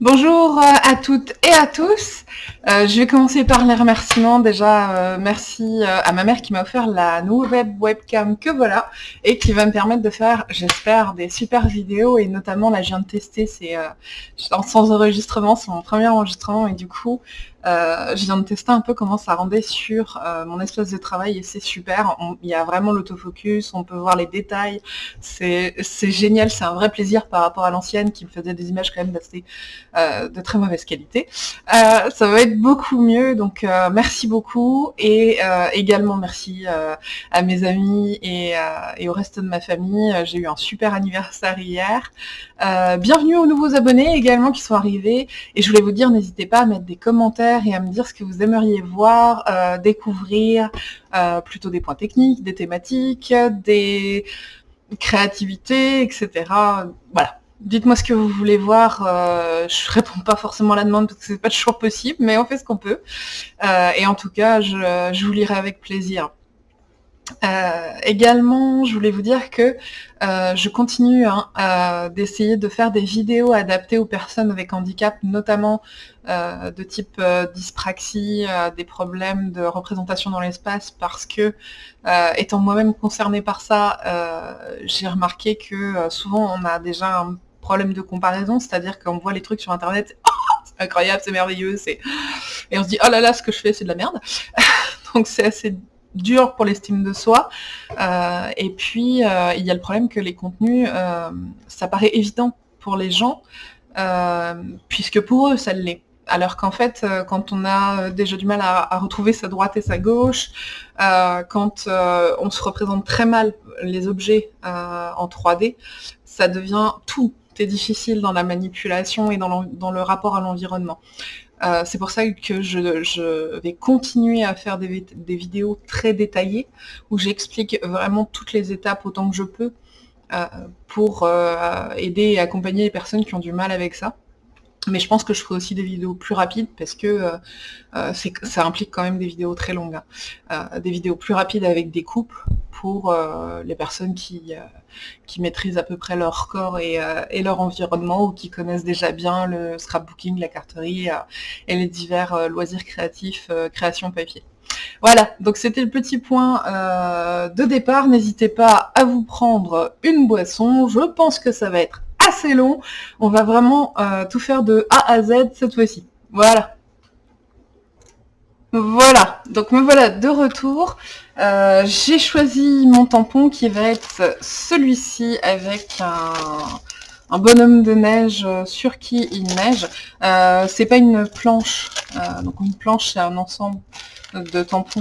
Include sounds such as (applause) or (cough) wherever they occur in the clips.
Bonjour euh, à toutes et à tous. Euh, je vais commencer par les remerciements. Déjà, euh, merci à ma mère qui m'a offert la nouvelle webcam que voilà et qui va me permettre de faire, j'espère, des super vidéos et notamment là, je viens de tester, c'est sans enregistrement, c'est mon premier enregistrement et du coup, euh, je viens de tester un peu comment ça rendait sur euh, mon espace de travail et c'est super. il y a vraiment l'autofocus, on peut voir les détails. C'est génial, c'est un vrai plaisir par rapport à l'ancienne qui me faisait des images quand même d'assez euh, de très mauvaise qualité. ça va être beaucoup mieux, donc merci beaucoup et également merci à mes amis et, et, au reste de ma famille. J'ai eu un super anniversaire hier. bienvenue aux nouveaux abonnés également qui sont arrivés et je voulais vous dire, n'hésitez pas à mettre des commentaires et à me dire ce que vous aimeriez voir, euh, découvrir, euh, plutôt des points techniques, des thématiques, des créativités, etc. Voilà. Dites-moi ce que vous voulez voir. Euh, je réponds pas forcément à la demande parce que c'est pas toujours possible, mais on fait ce qu'on peut. et en tout cas, je vous lirai avec plaisir. Euh, également, je voulais vous dire que euh, je continue hein, d'essayer de faire des vidéos adaptées aux personnes avec handicap, notamment euh, de type dyspraxie, des problèmes de représentation dans l'espace, parce que, étant moi-même concernée par ça, j'ai remarqué que souvent on a déjà un problème de comparaison, c'est-à-dire qu'on voit les trucs sur Internet, (laughs) oh, c'est incroyable, c'est merveilleux, et on se dit, oh là là, ce que je fais, c'est de la merde. (laughs) Donc c'est assez dur pour l'estime de soi. Euh, et puis, euh, il y a le problème que les contenus, euh, ça paraît évident pour les gens, puisque pour eux, ça l'est. Alors qu'en fait, quand on a déjà du mal à, retrouver sa droite et sa gauche, quand on se représente très mal les objets en 3D, ça devient tout est difficile dans la manipulation et dans, dans le rapport à l'environnement. Euh, c'est pour ça que je, vais continuer à faire des, vidéos très détaillées où j'explique vraiment toutes les étapes autant que je peux euh, pour euh, aider et accompagner les personnes qui ont du mal avec ça. Mais je pense que je ferai aussi des vidéos plus rapides parce que ça implique quand même des vidéos très longues. Hein. Des vidéos plus rapides avec des coupes pour les personnes qui, qui maîtrisent à peu près leur corps et, leur environnement ou qui connaissent déjà bien le scrapbooking, la carterie et les divers loisirs créatifs, création papier. Voilà, donc c'était le petit point de départ. N'hésitez pas à vous prendre une boisson. Je pense que ça va être assez long. On va vraiment euh, tout faire de A à Z cette fois-ci. Voilà. Voilà, donc me voilà de retour. Euh, j'ai choisi mon tampon qui va être celui-ci avec un, bonhomme de neige sur qui il neige. Euh, c'est pas une planche, donc une planche c'est un ensemble de tampons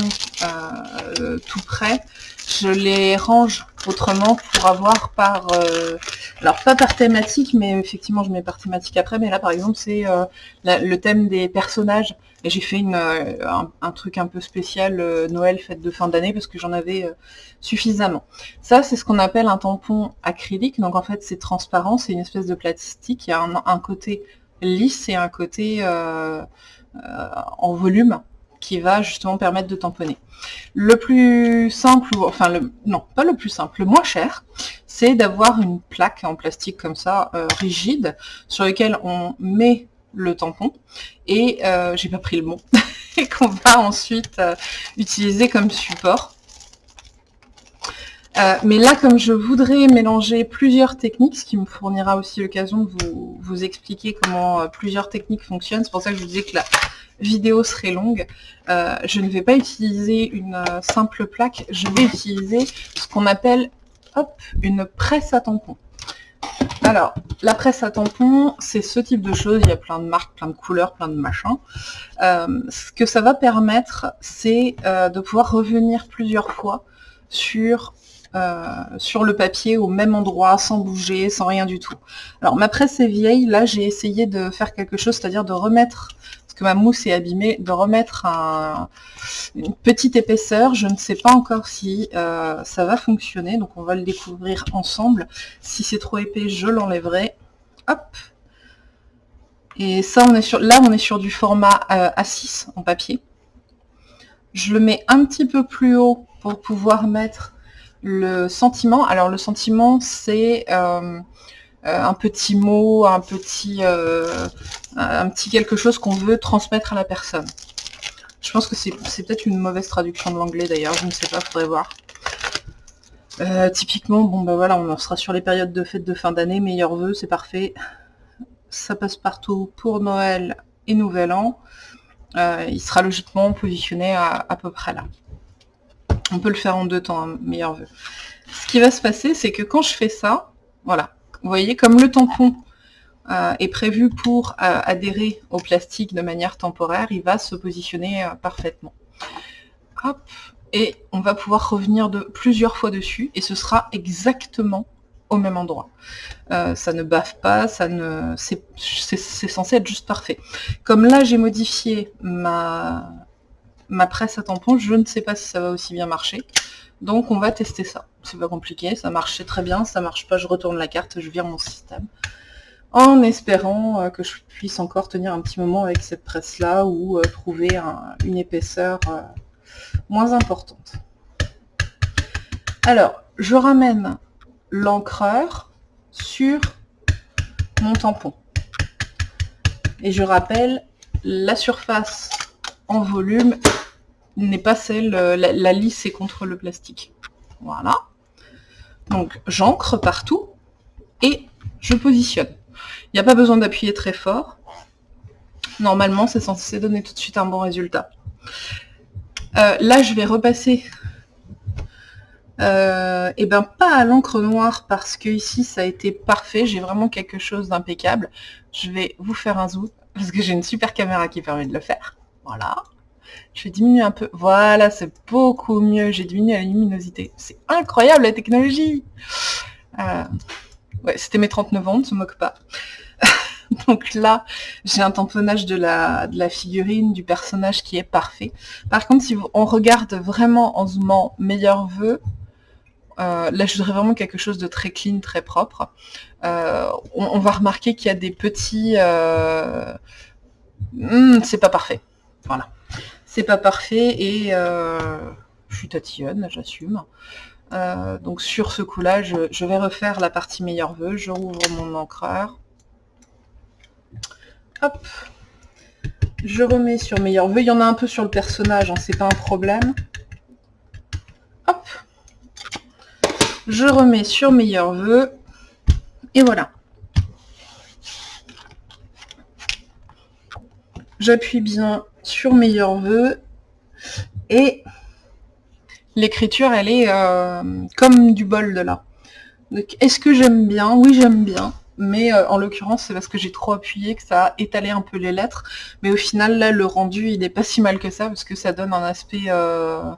tout près je les range autrement pour avoir par, euh, alors pas par thématique, mais effectivement je mets par thématique après, mais là par exemple c'est euh, le thème des personnages, et j'ai fait une, euh, un, truc un peu spécial Noël, fête de fin d'année, parce que j'en avais suffisamment. Ça c'est ce qu'on appelle un tampon acrylique, donc en fait c'est transparent, c'est une espèce de plastique, il y a un côté lisse et un côté en volume, qui va justement permettre de tamponner. Le plus simple, enfin le, non, pas le plus simple, le moins cher, c'est d'avoir une plaque en plastique comme ça, euh, rigide, sur laquelle on met le tampon, et euh, j'ai pas pris le mot, (laughs) et qu'on va ensuite euh, utiliser comme support. mais là, comme je voudrais mélanger plusieurs techniques, ce qui me fournira aussi l'occasion de vous, expliquer comment plusieurs techniques fonctionnent, c'est pour ça que je vous disais que la, vidéo serait longue, euh, je ne vais pas utiliser une euh, simple plaque, je vais utiliser ce qu'on appelle une presse à tampon. Alors, la presse à tampon, c'est ce type de choses, il y a plein de marques, plein de couleurs, plein de machins. Euh, ce que ça va permettre, c'est de pouvoir revenir plusieurs fois sur sur le papier au même endroit, sans bouger, sans rien du tout. Alors ma presse est vieille, là j'ai essayé de faire quelque chose, c'est-à-dire de remettre ma mousse est abîmée, de remettre une petite épaisseur. Je ne sais pas encore si euh, ça va fonctionner, donc on va le découvrir ensemble. Si c'est trop épais, je l'enlèverai. Hop Et ça, on est sur, là, on est sur du format euh, A6 en papier. Je le mets un petit peu plus haut pour pouvoir mettre le sentiment. Alors le sentiment, c'est... Euh, un petit mot, un petit, un petit quelque chose qu'on veut transmettre à la personne. Je pense que c'est peut-être une mauvaise traduction de l'anglais d'ailleurs, je ne sais pas, faudrait voir. typiquement, bon ben voilà, on sera sur les périodes de fête de fin d'année, meilleurs vœux, c'est parfait. Ça passe partout pour Noël et Nouvel An. il sera logiquement positionné à, peu près là. On peut le faire en deux temps, un meilleur vœu. Ce qui va se passer, c'est que quand je fais ça, voilà, vous voyez, comme le tampon euh, est prévu pour euh, adhérer au plastique de manière temporaire, il va se positionner euh, parfaitement. Et on va pouvoir revenir plusieurs fois dessus, et ce sera exactement au même endroit. ça ne bave pas, ça ne, c'est censé être juste parfait. Comme là, j'ai modifié ma presse à tampon, je ne sais pas si ça va aussi bien marcher. Donc on va tester ça. C'est pas compliqué, ça marchait très bien, ça marche pas, je retourne la carte, je vire mon système. En espérant euh, que je puisse encore tenir un petit moment avec cette presse-là ou euh, trouver une épaisseur euh, moins importante. Alors, je ramène l'encreur sur mon tampon. Et je rappelle, la surface en volume n'est pas celle, euh, la, lisse est contre le plastique. Voilà. Donc j'encre partout et je positionne. Il n'y a pas besoin d'appuyer très fort. Normalement, c'est censé donner tout de suite un bon résultat. Euh, là, je vais repasser et euh, eh ben pas à l'encre noire parce que ici ça a été parfait, j'ai vraiment quelque chose d'impeccable. Je vais vous faire un zoom parce que j'ai une super caméra qui permet de le faire. Voilà. Je vais diminuer un peu. Voilà, c'est beaucoup mieux. J'ai diminué la luminosité. C'est incroyable la technologie euh, Ouais, c'était mes 39 ans, ne se moque pas. (laughs) Donc là, j'ai un tamponnage de la, de la figurine, du personnage qui est parfait. Par contre, si on regarde vraiment en zoomant meilleur vœu, euh, là, je voudrais vraiment quelque chose de très clean, très propre. Euh, on, va remarquer qu'il y a des petits... Hmm, c'est pas parfait. Voilà c'est pas parfait et euh, je suis tatillonne, j'assume. Euh, donc sur ce coup-là, je, vais refaire la partie meilleur vœu. Je rouvre mon encreur. Hop. Je remets sur meilleur vœu. Il y en a un peu sur le personnage, hein, c'est pas un problème. Hop. Je remets sur meilleur vœu. Et voilà. J'appuie bien sur meilleur vœu et l'écriture elle est euh, comme du bol de là. Est-ce que j'aime bien? Oui j'aime bien, mais euh, en l'occurrence c'est parce que j'ai trop appuyé que ça a étalé un peu les lettres, mais au final là le rendu il n'est pas si mal que ça parce que ça donne un aspect euh,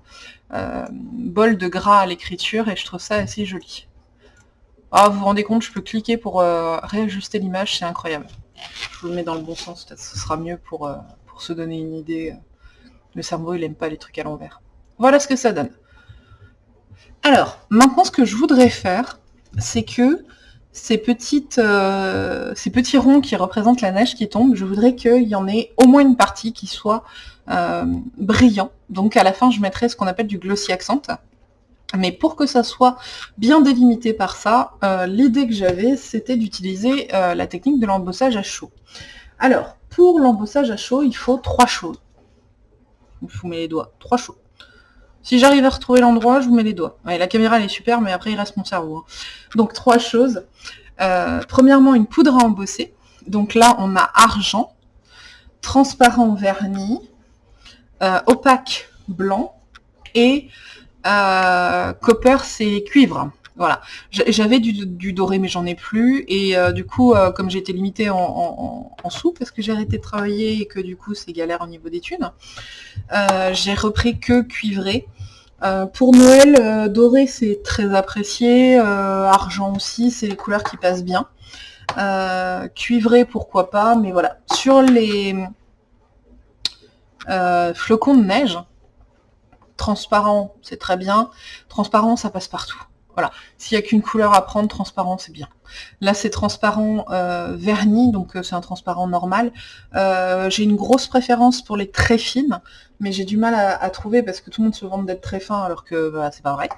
bol de gras à l'écriture et je trouve ça assez joli. Ah, vous vous rendez compte, je peux cliquer pour réajuster l'image, c'est incroyable. Je vous le mets dans le bon sens, peut-être ce sera mieux pour se donner une idée. Le cerveau, il aime pas les trucs à l'envers. Voilà ce que ça donne. Alors, maintenant, ce que je voudrais faire, c'est que ces, petites, euh, ces petits ronds qui représentent la neige qui tombe, je voudrais qu'il y en ait au moins une partie qui soit euh, brillant. Donc à la fin, je mettrai ce qu'on appelle du glossy accent. Mais pour que ça soit bien délimité par ça, euh, l'idée que j'avais, c'était d'utiliser la technique de l'embossage à chaud. Alors, pour l'embossage à chaud, il faut trois choses. Je vous mets les doigts. Trois choses. Si j'arrive à retrouver l'endroit, je vous mets les doigts. la caméra, elle est super, mais après, il reste mon cerveau. Hein. Donc, trois choses. Euh, premièrement, une poudre à embosser. Donc là, on a argent, transparent vernis, euh, opaque blanc et euh, copper, c'est cuivre. Voilà. J'avais du, doré, mais j'en ai plus. Et euh, du coup, euh, comme été limitée en, sous, parce que j'ai arrêté de travailler et que du coup, c'est galère au niveau des thunes, euh, j'ai repris que cuivré. pour Noël, doré, c'est très apprécié. argent aussi, c'est les couleurs qui passent bien. cuivré, pourquoi pas. Mais voilà. Sur les flocons de neige, transparent, c'est très bien. Transparent, ça passe partout. Voilà, s'il n'y a qu'une couleur à prendre, transparent, c'est bien. Là, c'est transparent euh, vernis, donc euh, c'est un transparent normal. Euh, j'ai une grosse préférence pour les très fines, mais j'ai du mal à, trouver parce que tout le monde se vante d'être très fin alors que bah, c'est pas vrai.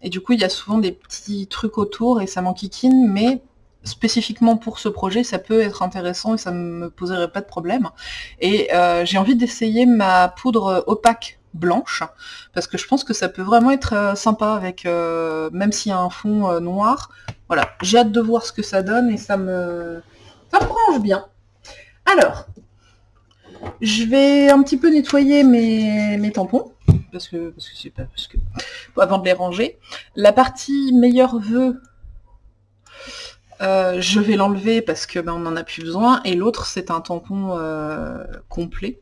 et du coup, il y a souvent des petits trucs autour et ça m'enquiquine, mais spécifiquement pour ce projet, ça peut être intéressant et ça ne me poserait pas de problème. Et j'ai envie d'essayer ma poudre opaque blanche, parce que je pense que ça peut vraiment être euh, sympa avec, euh, même s'il y a un fond euh, noir. Voilà, j'ai hâte de voir ce que ça donne et ça me, ça me bien. Alors, je vais un petit peu nettoyer mes, tampons, parce que, parce que c'est pas, parce que, avant de les ranger. La partie meilleur vœu, je vais l'enlever parce que ben, on en a plus besoin, et l'autre c'est un tampon complet.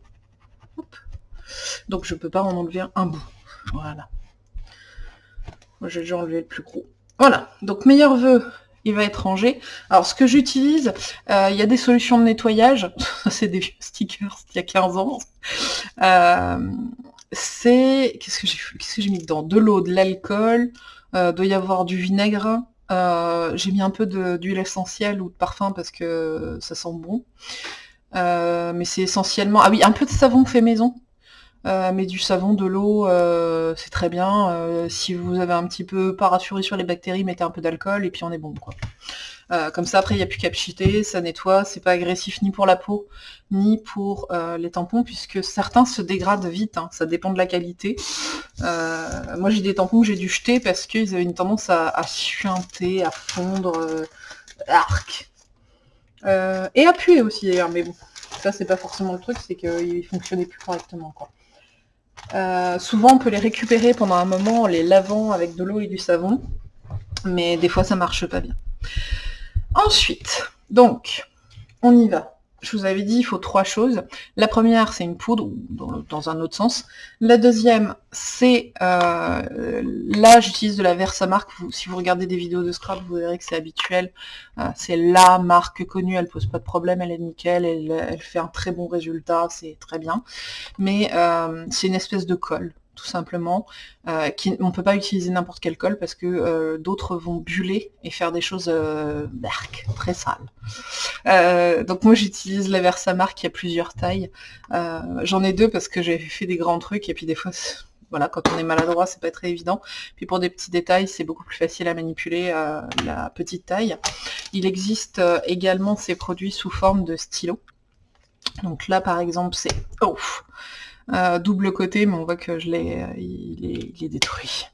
Donc je peux pas en enlever un bout. Voilà. Moi j'ai déjà enlevé le plus gros. Voilà, donc meilleur vœu, il va être rangé. Alors ce que j'utilise, euh, il y a des solutions de nettoyage, (laughs) c'est des stickers il y a 15 ans. Euh, c'est. Qu'est-ce que j'ai mis dedans? De l'eau, de l'alcool, euh, doit y avoir du vinaigre. j'ai mis un peu d'huile essentielle ou de parfum parce que ça sent bon. mais c'est essentiellement. Ah oui, un peu de savon fait maison. Euh, mais du savon, de l'eau, euh, c'est très bien. Euh, si vous avez un petit peu pas rassuré sur les bactéries, mettez un peu d'alcool et puis on est bon quoi. comme ça après il n'y a plus qu'à pchiter, ça nettoie, c'est pas agressif ni pour la peau, ni pour les tampons, puisque certains se dégradent vite, hein. ça dépend de la qualité. moi j'ai des tampons que j'ai dû jeter parce qu'ils avaient une tendance à, à suinter, à fondre, arc. et à puer aussi d'ailleurs, mais bon, ça c'est pas forcément le truc, c'est qu'ils fonctionnaient plus correctement quoi. Euh, souvent, on peut les récupérer pendant un moment en les lavant avec de l'eau et du savon, mais des fois, ça marche pas bien. Ensuite, donc, on y va je vous avais dit, il faut trois choses. La première, c'est une poudre, dans, un autre sens. La deuxième, c'est... Euh, là, j'utilise de la Versamark. si vous regardez des vidéos de scrap, vous verrez que c'est habituel. Euh, c'est la marque connue, elle pose pas de problème, elle est nickel, elle, fait un très bon résultat, c'est très bien. Mais euh, c'est une espèce de colle tout simplement. Euh, on ne peut pas utiliser n'importe quel colle parce que euh, d'autres vont buller et faire des choses euh, très sales. donc moi j'utilise la Versamark qui a plusieurs tailles. J'en ai deux parce que j'ai fait des grands trucs et puis des fois voilà, quand on est maladroit, c'est pas très évident. Puis pour des petits détails, c'est beaucoup plus facile à manipuler la petite taille. Il existe également ces produits sous forme de stylo. Donc là, par exemple, c'est... Oh euh, double côté, mais on voit que je l'ai, euh, il, est, détruit.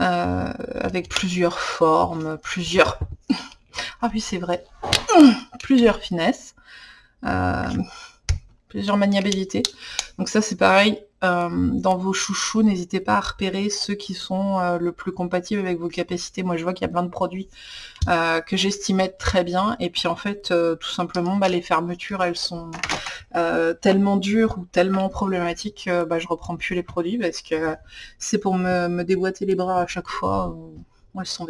Euh, avec plusieurs formes, plusieurs... (laughs) Ah oui, c'est vrai. (clears throat) Plusieurs finesses. plusieurs maniabilités. Donc ça, c'est pareil. Euh, dans vos chouchous, n'hésitez pas à repérer ceux qui sont euh, le plus compatibles avec vos capacités. Moi, je vois qu'il y a plein de produits euh, que j'estime être très bien. Et puis, en fait, tout simplement, bah, les fermetures, elles sont tellement dures ou tellement problématiques, bah, je reprends plus les produits parce que c'est pour me, déboîter les bras à chaque fois. Moi, elles sont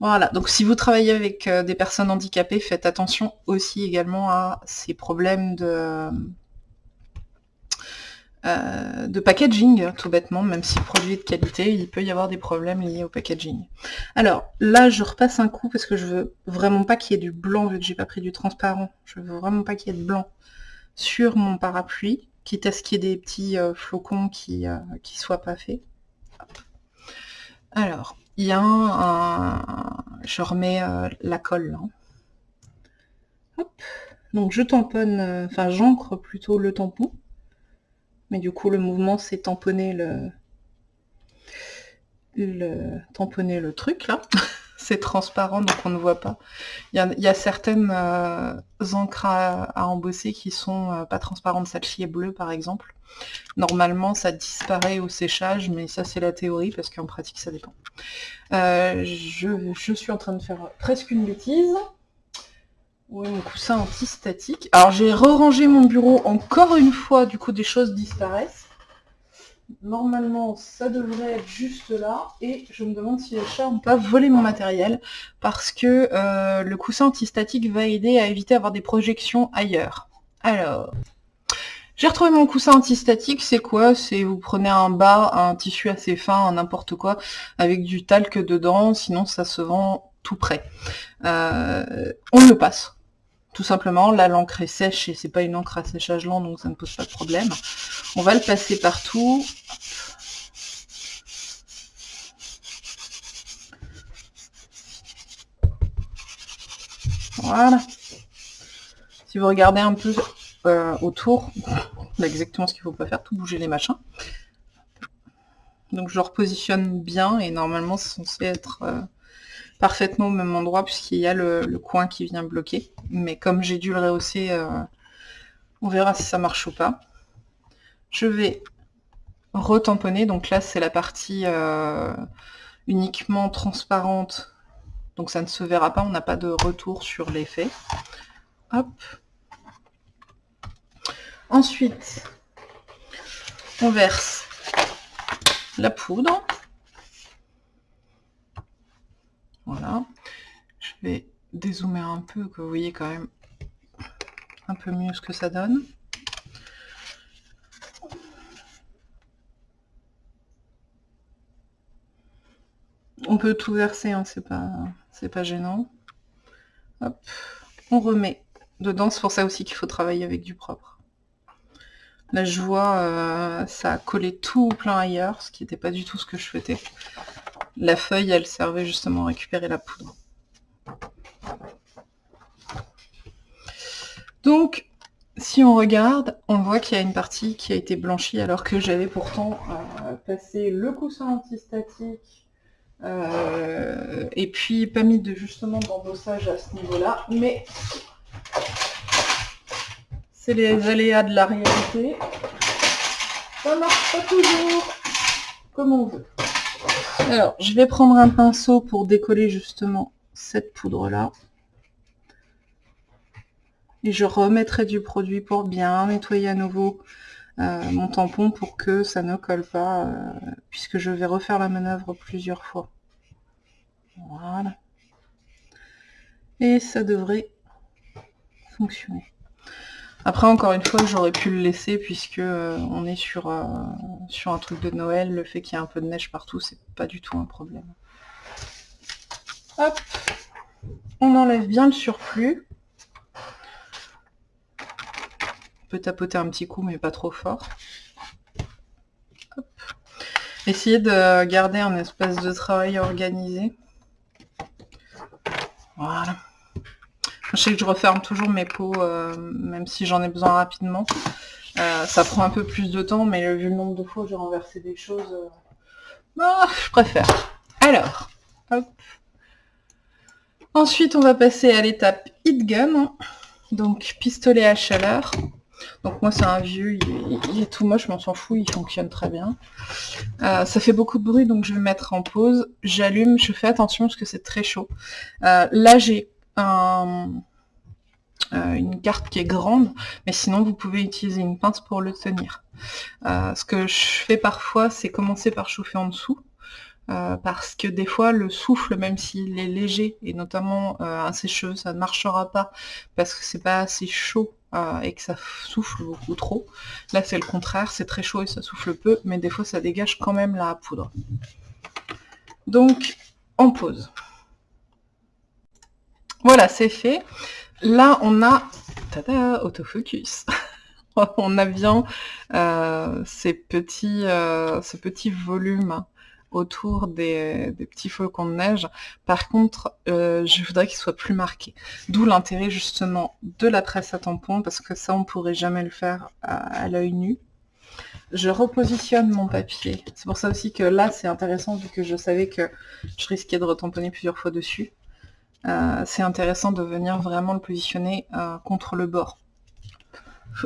Voilà, donc si vous travaillez avec des personnes handicapées, faites attention aussi également à ces problèmes de euh, de packaging, tout bêtement, même si le produit est de qualité, il peut y avoir des problèmes liés au packaging. Alors, là, je repasse un coup parce que je veux vraiment pas qu'il y ait du blanc, vu que j'ai pas pris du transparent. Je veux vraiment pas qu'il y ait de blanc sur mon parapluie, quitte à ce qu'il y ait des petits euh, flocons qui, euh, qui soient pas faits. Alors, il y a un... Je remets la colle. Hop. Donc, je tamponne, enfin, j'encre plutôt le tampon. Mais du coup, le mouvement, c'est tamponner le... truc, là. (laughs) c'est transparent, donc on ne voit pas. Il y a, certaines euh, encres à, embosser qui sont euh, pas transparentes. Celle-ci est bleue, par exemple. Normalement, ça disparaît au séchage, mais ça, c'est la théorie, parce qu'en pratique, ça dépend. Euh, je suis en train de faire presque une bêtise. Oui, mon coussin anti-statique. Alors j'ai re-rangé mon bureau encore une fois, du coup des choses disparaissent. Normalement, ça devrait être juste là. Et je me demande si les chats n'ont pas volé mon matériel. Parce que euh, le coussin anti-statique va aider à éviter d'avoir des projections ailleurs. Alors, J'ai retrouvé mon coussin antistatique, c'est quoi? C'est vous prenez un bas, un tissu assez fin, n'importe quoi, avec du talc dedans, sinon ça se vend tout prêt. Euh, on le passe, tout simplement. Là, l'encre est sèche et c'est pas une encre à séchage lent, donc ça ne pose pas de problème. On va le passer partout. Voilà. Si vous regardez un peu euh, autour, exactement ce qu'il faut pas faire, tout bouger les machins. Donc je repositionne bien et normalement c'est censé être euh, parfaitement au même endroit puisqu'il y a le, coin qui vient bloquer. Mais comme j'ai dû le rehausser, euh, on verra si ça marche ou pas. Je vais retamponner, donc là c'est la partie uniquement transparente, donc ça ne se verra pas, on n'a pas de retour sur l'effet. Hop, Ensuite, on verse la poudre. Voilà. Je vais dézoomer un peu, que vous voyez quand même un peu mieux ce que ça donne. On peut tout verser, hein, c'est pas, pas gênant. Hop. On remet dedans, c'est pour ça aussi qu'il faut travailler avec du propre. Là, je vois, ça a collé tout plein ailleurs, ce qui n'était pas du tout ce que je souhaitais. La feuille, elle servait justement à récupérer la poudre. Donc, si on regarde, on voit qu'il y a une partie qui a été blanchie alors que j'avais pourtant euh, passé le coussin antistatique euh, et puis pas mis de justement d'embossage à ce niveau-là. Mais c'est les aléas de la réalité. Ça marche pas toujours comme on veut. Alors, je vais prendre un pinceau pour décoller justement cette poudre-là. Et je remettrai du produit pour bien nettoyer à nouveau euh, mon tampon pour que ça ne colle pas, euh, puisque je vais refaire la manœuvre plusieurs fois. Voilà. Et ça devrait fonctionner. Après, encore une fois, j'aurais pu le laisser puisque euh, on est sur, euh, sur un truc de Noël. Le fait qu'il y ait un peu de neige partout, c'est pas du tout un problème. Hop On enlève bien le surplus. On peut tapoter un petit coup, mais pas trop fort. Essayez de garder un espace de travail organisé. Voilà. Je sais que je referme toujours mes pots, euh, même si j'en ai besoin rapidement. Euh, ça prend un peu plus de temps, mais vu le nombre de fois où j'ai renversé des choses, euh, bah, je préfère. Alors, hop. Ensuite, on va passer à l'étape heat gun, donc pistolet à chaleur. Donc moi c'est un vieux, il est, tout moche, mais on s'en fout, il fonctionne très bien. ça fait beaucoup de bruit, donc je vais mettre en pause. J'allume, je fais attention parce que c'est très chaud. là j'ai euh, une carte qui est grande, mais sinon vous pouvez utiliser une pince pour le tenir. Euh, ce que je fais parfois, c'est commencer par chauffer en dessous, euh, parce que des fois le souffle, même s'il est léger, et notamment un sécheux, ça ne marchera pas, parce que c'est pas assez chaud et que ça souffle beaucoup trop. Là c'est le contraire, c'est très chaud et ça souffle peu, mais des fois ça dégage quand même la poudre. Donc, on pose. Voilà, c'est fait. Là, on a... Tada, autofocus (laughs) On a bien euh, ces, petits, euh, ce petit volume autour des, petits flocons de neige. Par contre, euh, je voudrais qu'il soit plus marqué. D'où l'intérêt justement de la presse à tampon, parce que ça, on pourrait jamais le faire à, à l'œil nu. Je repositionne mon papier. C'est pour ça aussi que là, c'est intéressant, vu que je savais que je risquais de retamponner plusieurs fois dessus. Euh, c'est intéressant de venir vraiment le positionner euh, contre le bord.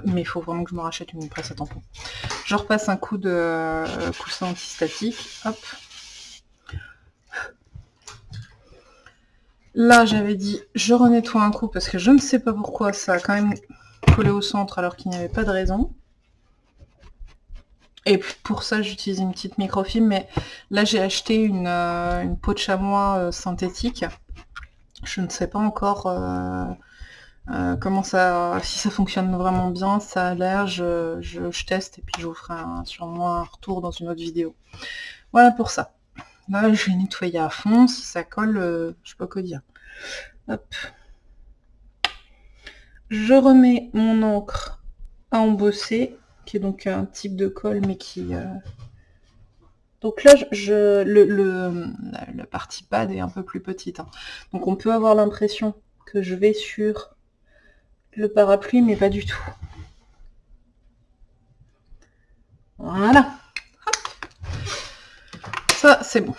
Mais il faut vraiment que je me rachète une presse à tampon. Je repasse un coup de euh, coussin antistatique. Hop. Là, j'avais dit, je renettoie un coup parce que je ne sais pas pourquoi ça a quand même collé au centre alors qu'il n'y avait pas de raison. Et pour ça, j'utilise une petite microfibre, mais là, j'ai acheté une, peau de chamois synthétique je ne sais pas encore euh, euh, comment ça, si ça fonctionne vraiment bien, ça a l'air, je, teste et puis je vous ferai sûrement un retour dans une autre vidéo. Voilà pour ça. Là, je vais nettoyer à fond, si ça colle, euh, je sais pas quoi dire. Hop. Je remets mon encre à embosser, qui est donc un type de colle, mais qui... Euh, donc là, je, le, le, la, partie pad est un peu plus petite. Hein. Donc on peut avoir l'impression que je vais sur le parapluie, mais pas du tout. Voilà. Ça, c'est bon.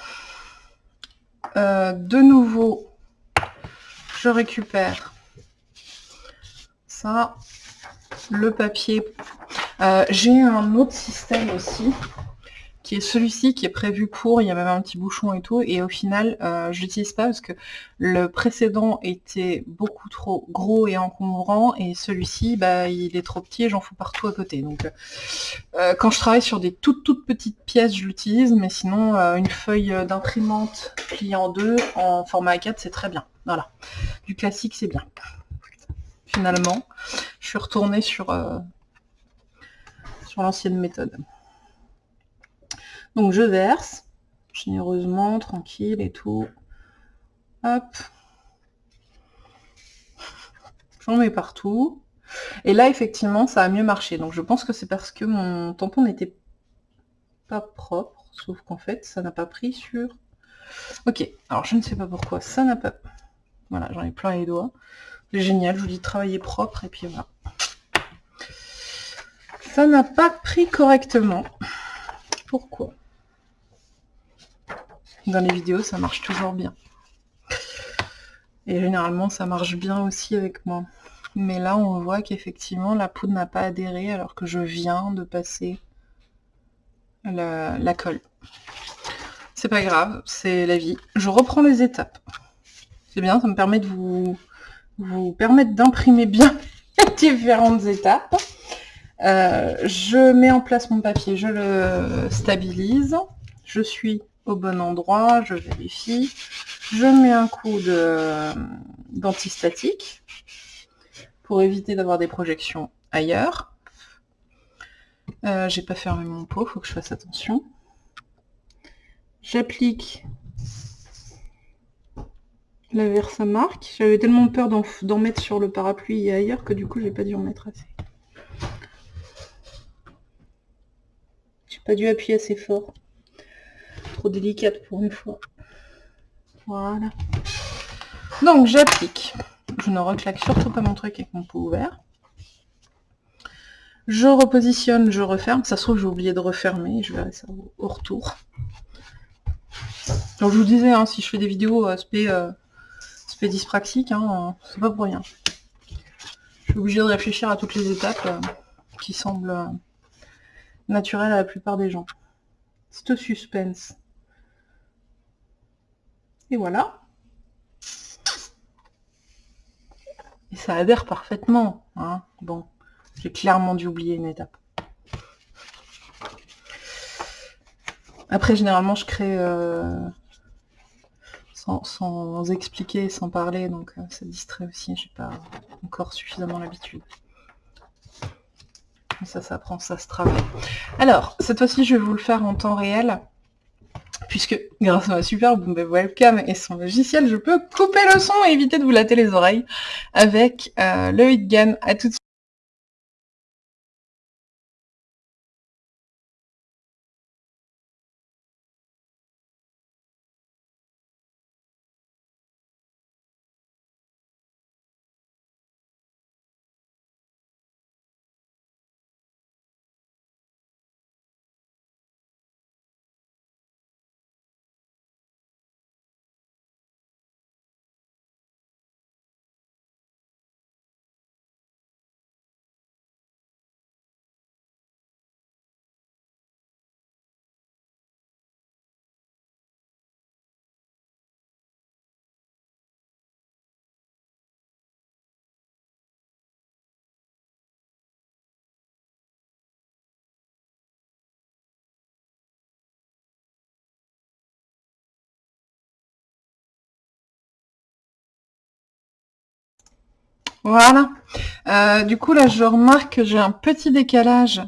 Euh, de nouveau, je récupère ça, le papier. Euh, j'ai un autre système aussi qui est celui-ci qui est prévu pour, il y a même un petit bouchon et tout, et au final, euh, je l'utilise pas parce que le précédent était beaucoup trop gros et encombrant, et celui-ci, bah, il est trop petit et j'en fous partout à côté. Donc, euh, quand je travaille sur des toutes toutes petites pièces, je l'utilise, mais sinon, euh, une feuille d'imprimante pliée en deux, en format A4, c'est très bien. Voilà. Du classique, c'est bien. Finalement, je suis retournée sur l'ancienne méthode. Donc je verse, généreusement, tranquille et tout. Hop. J'en mets partout. Et là, effectivement, ça a mieux marché. Donc je pense que c'est parce que mon tampon n'était pas propre. Sauf qu'en fait, ça n'a pas pris sur... Ok, alors je ne sais pas pourquoi. Ça n'a pas... Voilà, j'en ai plein les doigts. C'est génial, je vous dis travailler propre et puis voilà. Ça n'a pas pris correctement. Pourquoi? Dans les vidéos, ça marche toujours bien. Et généralement, ça marche bien aussi avec moi. Mais là, on voit qu'effectivement, la poudre n'a pas adhéré alors que je viens de passer la, colle. C'est pas grave, c'est la vie. Je reprends les étapes. C'est bien, ça me permet de vous, permettre d'imprimer bien (laughs) les différentes étapes. Euh, je mets en place mon papier, je le stabilise. Je suis au bon endroit, je vérifie. Je mets un coup d'antistatique pour éviter d'avoir des projections ailleurs. Euh, j'ai pas fermé mon pot, faut que je fasse attention. J'applique la Versamark. J'avais tellement peur d'en mettre sur le parapluie et ailleurs que du coup j'ai pas dû en mettre assez. J'ai pas dû appuyer assez fort délicate pour une fois. Voilà. Donc j'applique. Je ne reclaque surtout pas mon truc avec mon pot ouvert. Je repositionne, je referme. Ça se trouve, j'ai oublié de refermer. Je verrai ça au, retour. Donc je vous disais, hein, si je fais des vidéos aspect, euh, aspect dyspraxique, hein, c'est pas pour rien. Je suis obligée de réfléchir à toutes les étapes euh, qui semblent euh, naturelles à la plupart des gens. C'est au suspense. Voilà. Et ça adhère parfaitement. Hein. Bon, j'ai clairement dû oublier une étape. Après, généralement, je crée euh, sans, expliquer, sans parler, donc euh, ça distrait aussi. J'ai pas encore suffisamment l'habitude. Ça s'apprend, ça se travaille. Alors, cette fois-ci, je vais vous le faire en temps réel puisque grâce à ma super webcam et son logiciel, je peux couper le son et éviter de vous latter les oreilles avec euh, le Hitgan. À tout de suite. Voilà. Euh, du coup, là, je remarque que j'ai un petit décalage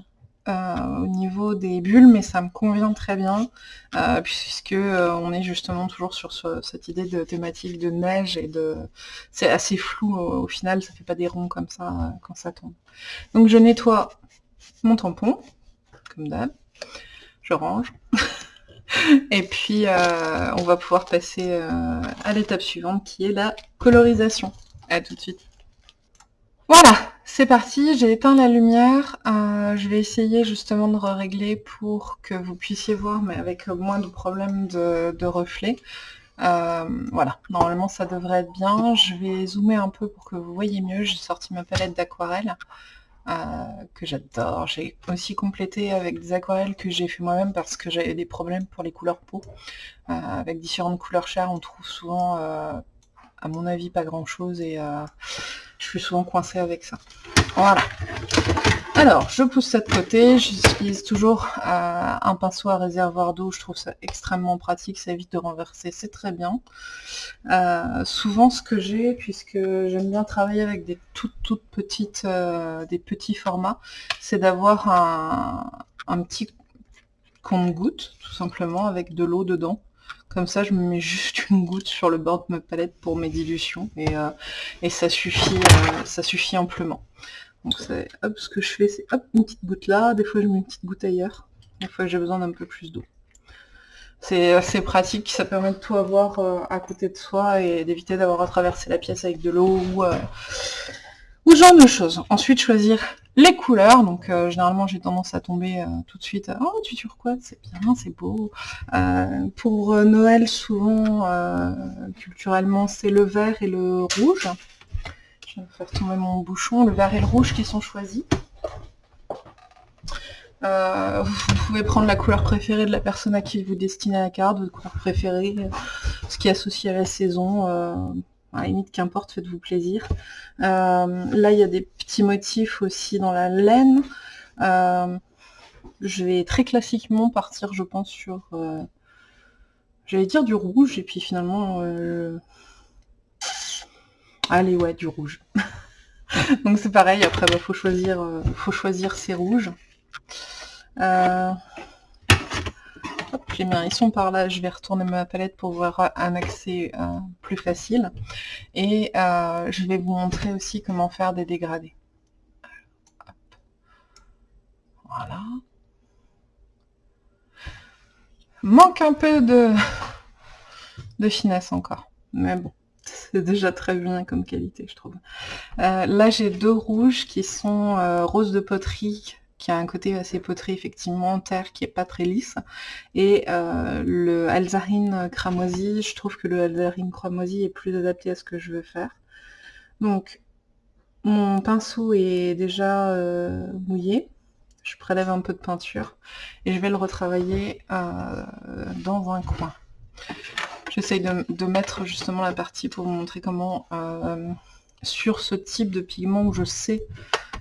euh, au niveau des bulles, mais ça me convient très bien, euh, puisque on est justement toujours sur cette idée de thématique de neige et de... C'est assez flou au, final, ça fait pas des ronds comme ça quand ça tombe. Donc je nettoie mon tampon, comme d'hab, je range, (laughs) et puis on va pouvoir passer à l'étape suivante qui est la colorisation. À tout de suite. Voilà, c'est parti, j'ai éteint la lumière. Euh, je vais essayer justement de régler pour que vous puissiez voir, mais avec moins de problèmes de, reflets. Euh, voilà, normalement ça devrait être bien. Je vais zoomer un peu pour que vous voyez mieux. J'ai sorti ma palette d'aquarelle euh, que j'adore. J'ai aussi complété avec des aquarelles que j'ai fait moi-même parce que j'avais des problèmes pour les couleurs peau. avec différentes couleurs chères, on trouve souvent, à mon avis, pas grand-chose et je suis souvent coincée avec ça. Voilà. Alors, je pousse ça de côté, j'utilise toujours euh, un pinceau à réservoir d'eau, je trouve ça extrêmement pratique, ça évite de renverser, c'est très bien. Euh, souvent ce que j'ai, puisque j'aime bien travailler avec des toutes toutes petites, euh, des petits formats, c'est d'avoir un, un petit compte-goutte, tout simplement, avec de l'eau dedans. Comme ça, je me mets juste une goutte sur le bord de ma palette pour mes dilutions et, euh, ça suffit euh, ça suffit amplement. Donc hop, ce que je fais, c'est hop, une petite goutte là, des fois je mets une petite goutte ailleurs, des fois j'ai besoin d'un peu plus d'eau. C'est assez pratique, ça permet de tout avoir euh, à côté de soi et d'éviter d'avoir à traverser la pièce avec de l'eau ou, ou ce genre de choses. Ensuite, choisir les couleurs, donc euh, généralement j'ai tendance à tomber euh, tout de suite « Oh, tu turquoise, c'est bien, c'est beau euh, Pour Noël, souvent, culturellement, c'est le vert et le rouge. Je vais faire tomber mon bouchon. Le vert et le rouge qui sont choisis. vous pouvez prendre la couleur préférée de la personne à qui vous destinez la carte, votre couleur préférée, ce qui est associé à la saison à la limite, qu'importe, faites-vous plaisir. Euh, là, il y a des petits motifs aussi dans la laine. Euh, je vais très classiquement partir, je pense, sur... Euh, j'allais dire du rouge, et puis finalement... Allez, ouais, du rouge. (laughs) Donc c'est pareil, après, il bah, faut, choisir, faut choisir ses rouges. Ils sont par là, je vais retourner ma palette pour voir un accès euh, plus facile. Et euh, je vais vous montrer aussi comment faire des dégradés. Voilà. Manque un peu de, de finesse encore. Mais bon, (laughs) c'est déjà très bien comme qualité, je trouve. Euh, là, j'ai deux rouges qui sont rose de poterie qui a un côté assez poterie, effectivement, terre qui est pas très lisse. Et euh, le Alzarine cramoisi, je trouve que le Alzarine cramoisi est plus adapté à ce que je veux faire. Donc, mon pinceau est déjà euh, mouillé. Je prélève un peu de peinture et je vais le retravailler euh, dans un coin. J'essaye de, mettre justement la partie pour vous montrer comment, sur ce type de pigment où je sais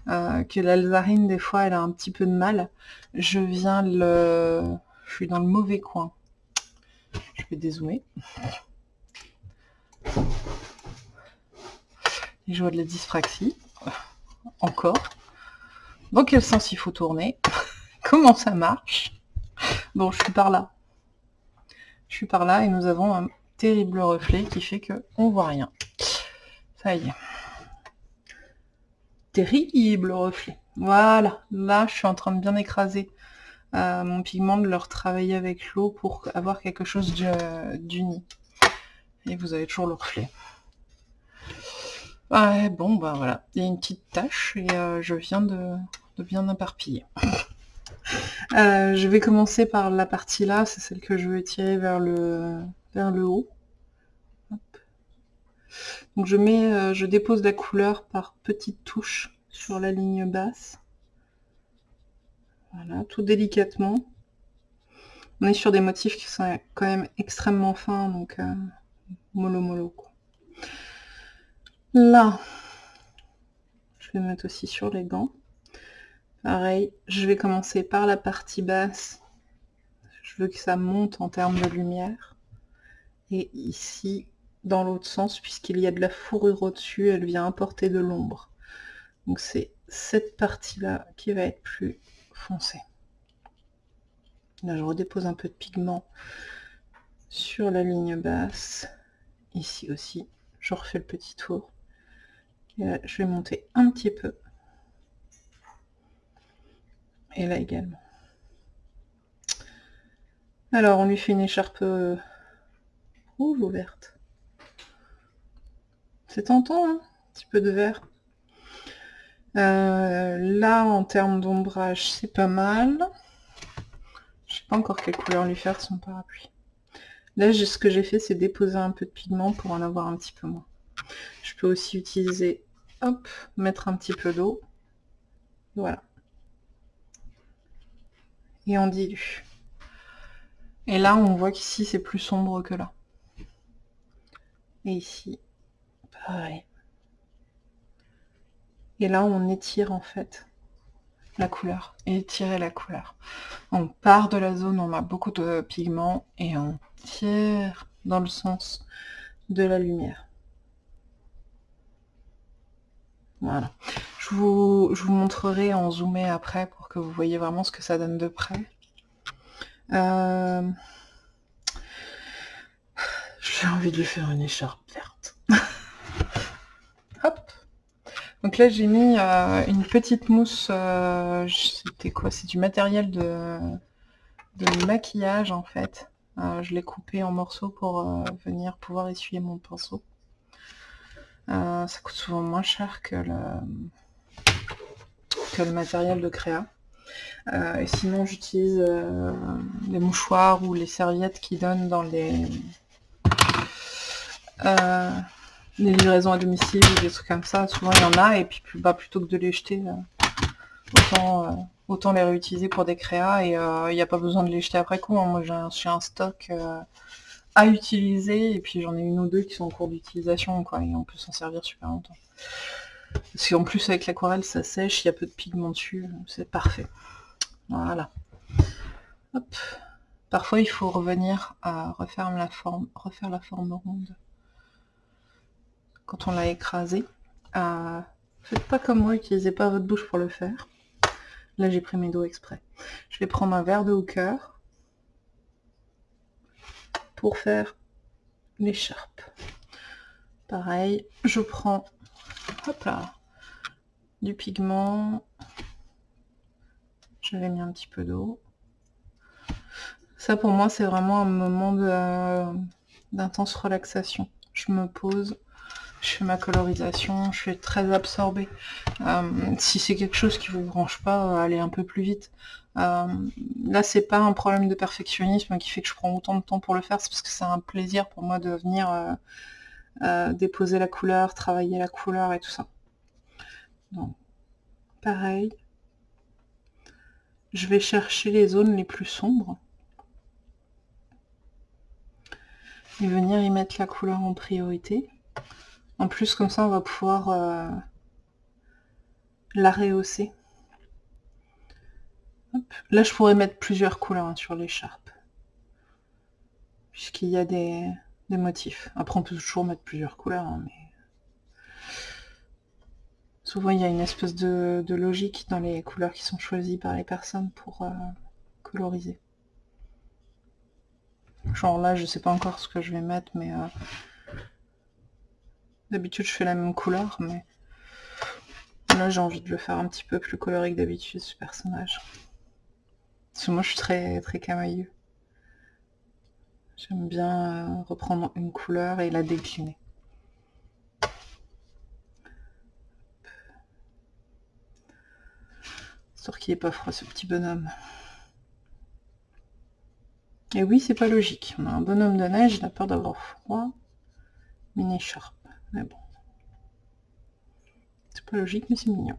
euh, que l'alzarine, des fois, elle a un petit peu de mal. Je viens le... Je suis dans le mauvais coin. Je vais dézoomer. Et je vois de la dyspraxie. Encore. Dans quel sens il faut tourner? (laughs) Comment ça marche? Bon, je suis par là. Je suis par là et nous avons un terrible reflet qui fait que on voit rien. Ça y est terrible reflet. Voilà, là je suis en train de bien écraser euh, mon pigment, de le retravailler avec l'eau pour avoir quelque chose d'uni. Et vous avez toujours le reflet. bon, bah voilà, il y a une petite tache et euh, je viens de, bien éparpiller. Euh, je vais commencer par la partie là, c'est celle que je veux tirer vers le, vers le haut. Donc je mets, euh, je dépose la couleur par petites touches sur la ligne basse. Voilà, tout délicatement. On est sur des motifs qui sont quand même extrêmement fins, donc euh, mollo mollo. Là, je vais mettre aussi sur les gants. Pareil, je vais commencer par la partie basse. Je veux que ça monte en termes de lumière. Et ici, dans l'autre sens, puisqu'il y a de la fourrure au-dessus, elle vient apporter de l'ombre. Donc c'est cette partie-là qui va être plus foncée. Là, je redépose un peu de pigment sur la ligne basse. Ici aussi, je refais le petit tour. Et là, je vais monter un petit peu. Et là également. Alors, on lui fait une écharpe euh, rouge ou verte? C'est tentant, hein un petit peu de vert. Euh, là, en termes d'ombrage, c'est pas mal. Je sais pas encore quelle couleur lui faire son parapluie. Là, ce que j'ai fait, c'est déposer un peu de pigment pour en avoir un petit peu moins. Je peux aussi utiliser, hop, mettre un petit peu d'eau. Voilà. Et on dilue. Et là, on voit qu'ici, c'est plus sombre que là. Et ici, pareil. Et là, on étire en fait la couleur, étirer la couleur. On part de la zone où on a beaucoup de pigments et on tire dans le sens de la lumière. Voilà. Je vous, je vous montrerai en zoomé après pour que vous voyez vraiment ce que ça donne de près. Euh, j'ai envie de lui faire une écharpe verte. Donc là j'ai mis euh, une petite mousse, euh, c'était quoi? C'est du matériel de, maquillage en fait. Euh, je l'ai coupé en morceaux pour venir pouvoir essuyer mon pinceau. ça coûte souvent moins cher que le, que le matériel de créa. et sinon j'utilise les mouchoirs ou les serviettes qui donnent dans les les livraisons à domicile ou des trucs comme ça, souvent il y en a, et puis bah, plutôt que de les jeter, euh, autant, euh, autant les réutiliser pour des créas, et euh, il n'y a pas besoin de les jeter après coup. Hein. Moi j'ai un, stock à utiliser, et puis j'en ai une ou deux qui sont en cours d'utilisation, et on peut s'en servir super longtemps. Parce qu'en plus avec l'aquarelle ça sèche, il y a peu de pigment dessus, c'est parfait. Voilà. Hop. Parfois il faut revenir à la forme, refaire la forme ronde quand on l'a écrasé. Euh, faites pas comme moi, utilisez pas votre bouche pour le faire. Là, j'ai pris mes doigts exprès. Je vais prendre un verre de hooker pour faire l'écharpe. Pareil, je prends hop là, du pigment. J'avais mis un petit peu d'eau. Ça, pour moi, c'est vraiment un moment d'intense relaxation. Je me pose, je fais ma colorisation, je suis très absorbée. Euh, si c'est quelque chose qui vous branche pas, euh, allez un peu plus vite. Euh, là, c'est pas un problème de perfectionnisme qui fait que je prends autant de temps pour le faire, c'est parce que c'est un plaisir pour moi de venir déposer la couleur, travailler la couleur et tout ça. Donc, pareil. Je vais chercher les zones les plus sombres. Et venir y mettre la couleur en priorité. En plus, comme ça, on va pouvoir euh, la rehausser. Là, je pourrais mettre plusieurs couleurs hein, sur l'écharpe. Puisqu'il y a des, motifs. Après, on peut toujours mettre plusieurs couleurs, hein, mais... Souvent, il y a une espèce de, logique dans les couleurs qui sont choisies par les personnes pour euh, coloriser. Genre là, je sais pas encore ce que je vais mettre, mais... Euh, D'habitude, je fais la même couleur, mais là, j'ai envie de le faire un petit peu plus coloré que d'habitude, ce personnage. Parce que moi, je suis très, très camailleux. J'aime bien euh, reprendre une couleur et la décliner. Histoire qu'il n'est pas froid, ce petit bonhomme. Et oui, c'est pas logique. On a un bonhomme de neige, il a peur d'avoir froid. Mini sharp. Mais bon. C'est pas logique, mais c'est mignon.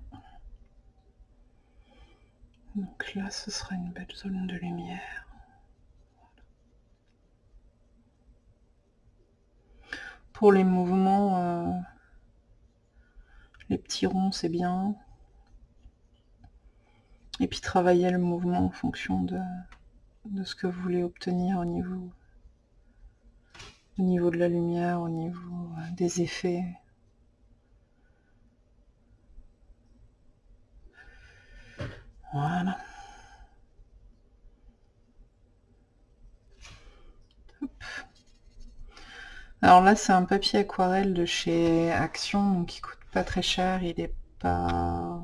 Donc là, ce sera une belle zone de lumière. Pour les mouvements, euh, les petits ronds, c'est bien. Et puis travailler le mouvement en fonction de, de ce que vous voulez obtenir au niveau au niveau de la lumière, au niveau euh, des effets. Voilà. Alors là, c'est un papier aquarelle de chez Action, donc il coûte pas très cher, il est pas...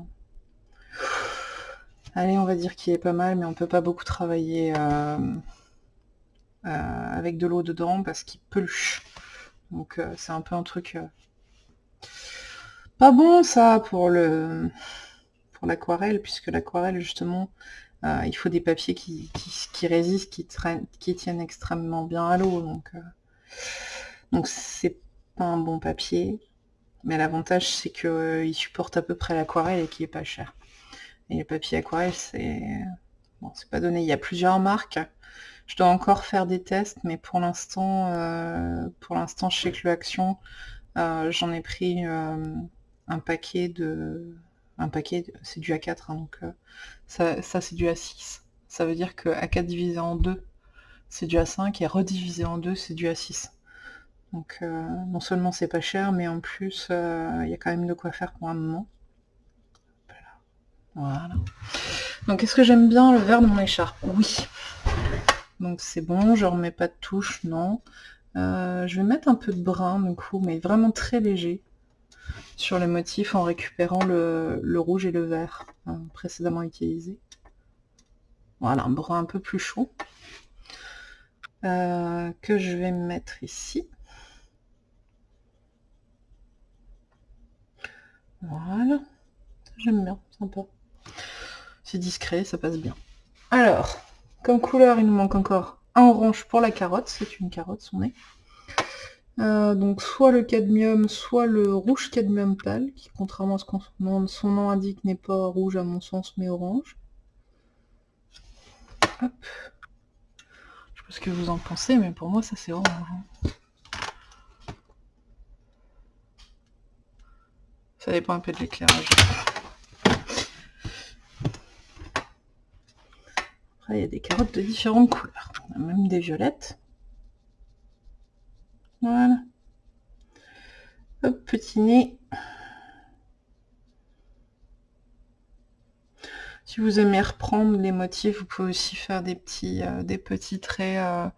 Allez, on va dire qu'il est pas mal, mais on peut pas beaucoup travailler euh, avec de l'eau dedans parce qu'il peluche. Donc euh, c'est un peu un truc pas bon ça pour le pour l'aquarelle, puisque l'aquarelle justement, il faut des papiers qui, résistent, qui, qui tiennent extrêmement bien à l'eau. Donc donc c'est pas un bon papier, mais l'avantage c'est qu'il euh, supporte à peu près l'aquarelle et qu'il est pas cher. Et le papier aquarelle, c'est bon, c'est pas donné. Il y a plusieurs marques. Je dois encore faire des tests, mais pour l'instant, euh, pour l'instant chez Clou Action, euh, j'en ai pris un paquet de un paquet, c'est du A4, hein, donc ça, ça c'est du A6. Ça veut dire que A4 divisé en 2, c'est du A5, et redivisé en 2, c'est du A6. Donc euh, non seulement c'est pas cher, mais en plus euh, il y a quand même de quoi faire pour un moment. Voilà. Donc est-ce que j'aime bien le vert de mon écharpe Oui. Donc c'est bon, je remets pas de touche, non. Euh, je vais mettre un peu de brun du coup, mais vraiment très léger sur les motifs en récupérant le, rouge et le vert précédemment utilisés. Voilà, un brun un peu plus chaud. que je vais mettre ici. Voilà. J'aime bien, sympa. C'est discret, ça passe bien. Alors, comme couleur, il nous manque encore un orange pour la carotte. C'est une carotte, son nez. Euh, donc soit le cadmium, soit le rouge cadmium pâle, qui contrairement à ce que son nom indique n'est pas rouge à mon sens, mais orange. Hop. Je sais pas ce que vous en pensez, mais pour moi ça c'est orange. Hein. Ça dépend un peu de l'éclairage. Il y a des carottes de différentes couleurs. Même des violettes. Voilà. Petit nez. Si vous aimez reprendre les motifs, vous pouvez aussi faire des petits, euh, des petits traits euh,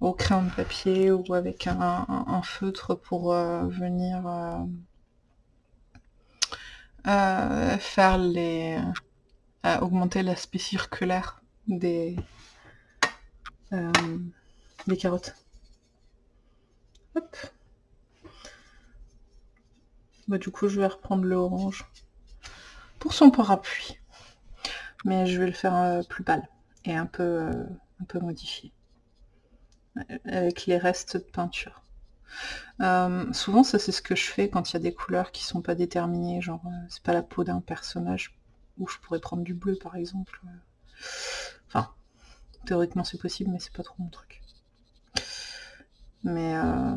au crayon de papier ou avec un, feutre pour euh, venir faire les augmenter l'aspect circulaire des euh, des carottes. Hop. Bah, du coup, je vais reprendre le orange pour son parapluie. Mais je vais le faire euh, plus pâle et un peu, euh, un peu modifié. Avec les restes de peinture. Souvent, ça c'est ce que je fais quand il y a des couleurs qui sont pas déterminées, genre c'est pas la peau d'un personnage, où je pourrais prendre du bleu par exemple. Enfin, théoriquement c'est possible, mais c'est pas trop mon truc. Mais euh,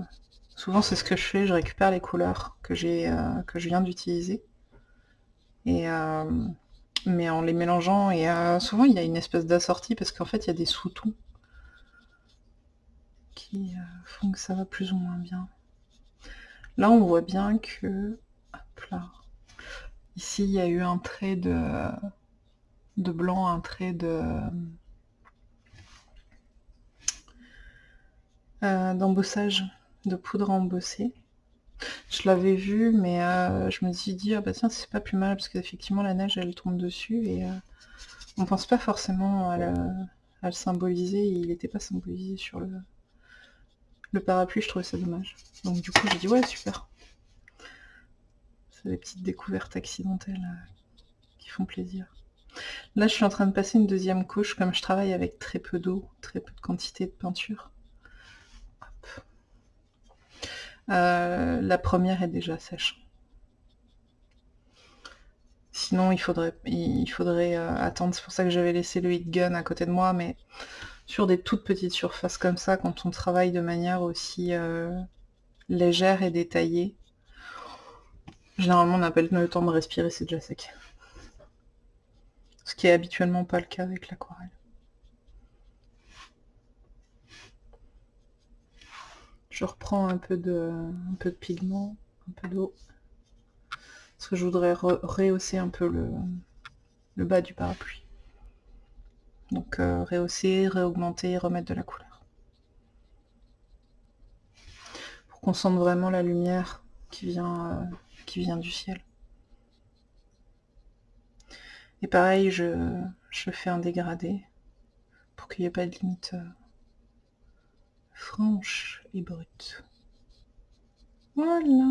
souvent c'est ce que je fais, je récupère les couleurs que j'ai que je viens d'utiliser. Et mais en les mélangeant, et souvent il y a une espèce d'assortie parce qu'en fait il y a des sous-tons qui euh, font que ça va plus ou moins bien. Là, on voit bien que... là. Ici, il y a eu un trait de, de blanc, un trait de... Euh, d'embossage, de poudre embossée. Je l'avais vu, mais euh, je me suis dit, ah bah tiens, c'est pas plus mal, parce qu'effectivement, la neige, elle tombe dessus, et on pense pas forcément à, le symboliser, il n'était pas symbolisé sur le, le parapluie, je trouvais ça dommage. Donc du coup, j'ai dit ouais, super. C'est des petites découvertes accidentelles euh, qui font plaisir. Là, je suis en train de passer une deuxième couche, comme je travaille avec très peu d'eau, très peu de quantité de peinture. Euh, la première est déjà sèche. Sinon, il faudrait, euh, attendre. C'est pour ça que j'avais laissé le heat gun à côté de moi, mais sur des toutes petites surfaces comme ça, quand on travaille de manière aussi euh, légère et détaillée, généralement on n'a pas le temps de respirer, c'est déjà sec. Ce qui est habituellement pas le cas avec l'aquarelle. Je reprends un peu de, pigment, un peu d'eau. Parce que je voudrais rehausser un peu le, le bas du parapluie. Donc euh, rehausser, réaugmenter, remettre de la couleur. Pour qu'on sente vraiment la lumière qui vient, euh, qui vient du ciel. Et pareil, je, fais un dégradé pour qu'il n'y ait pas de limite euh, franche et brute. Voilà.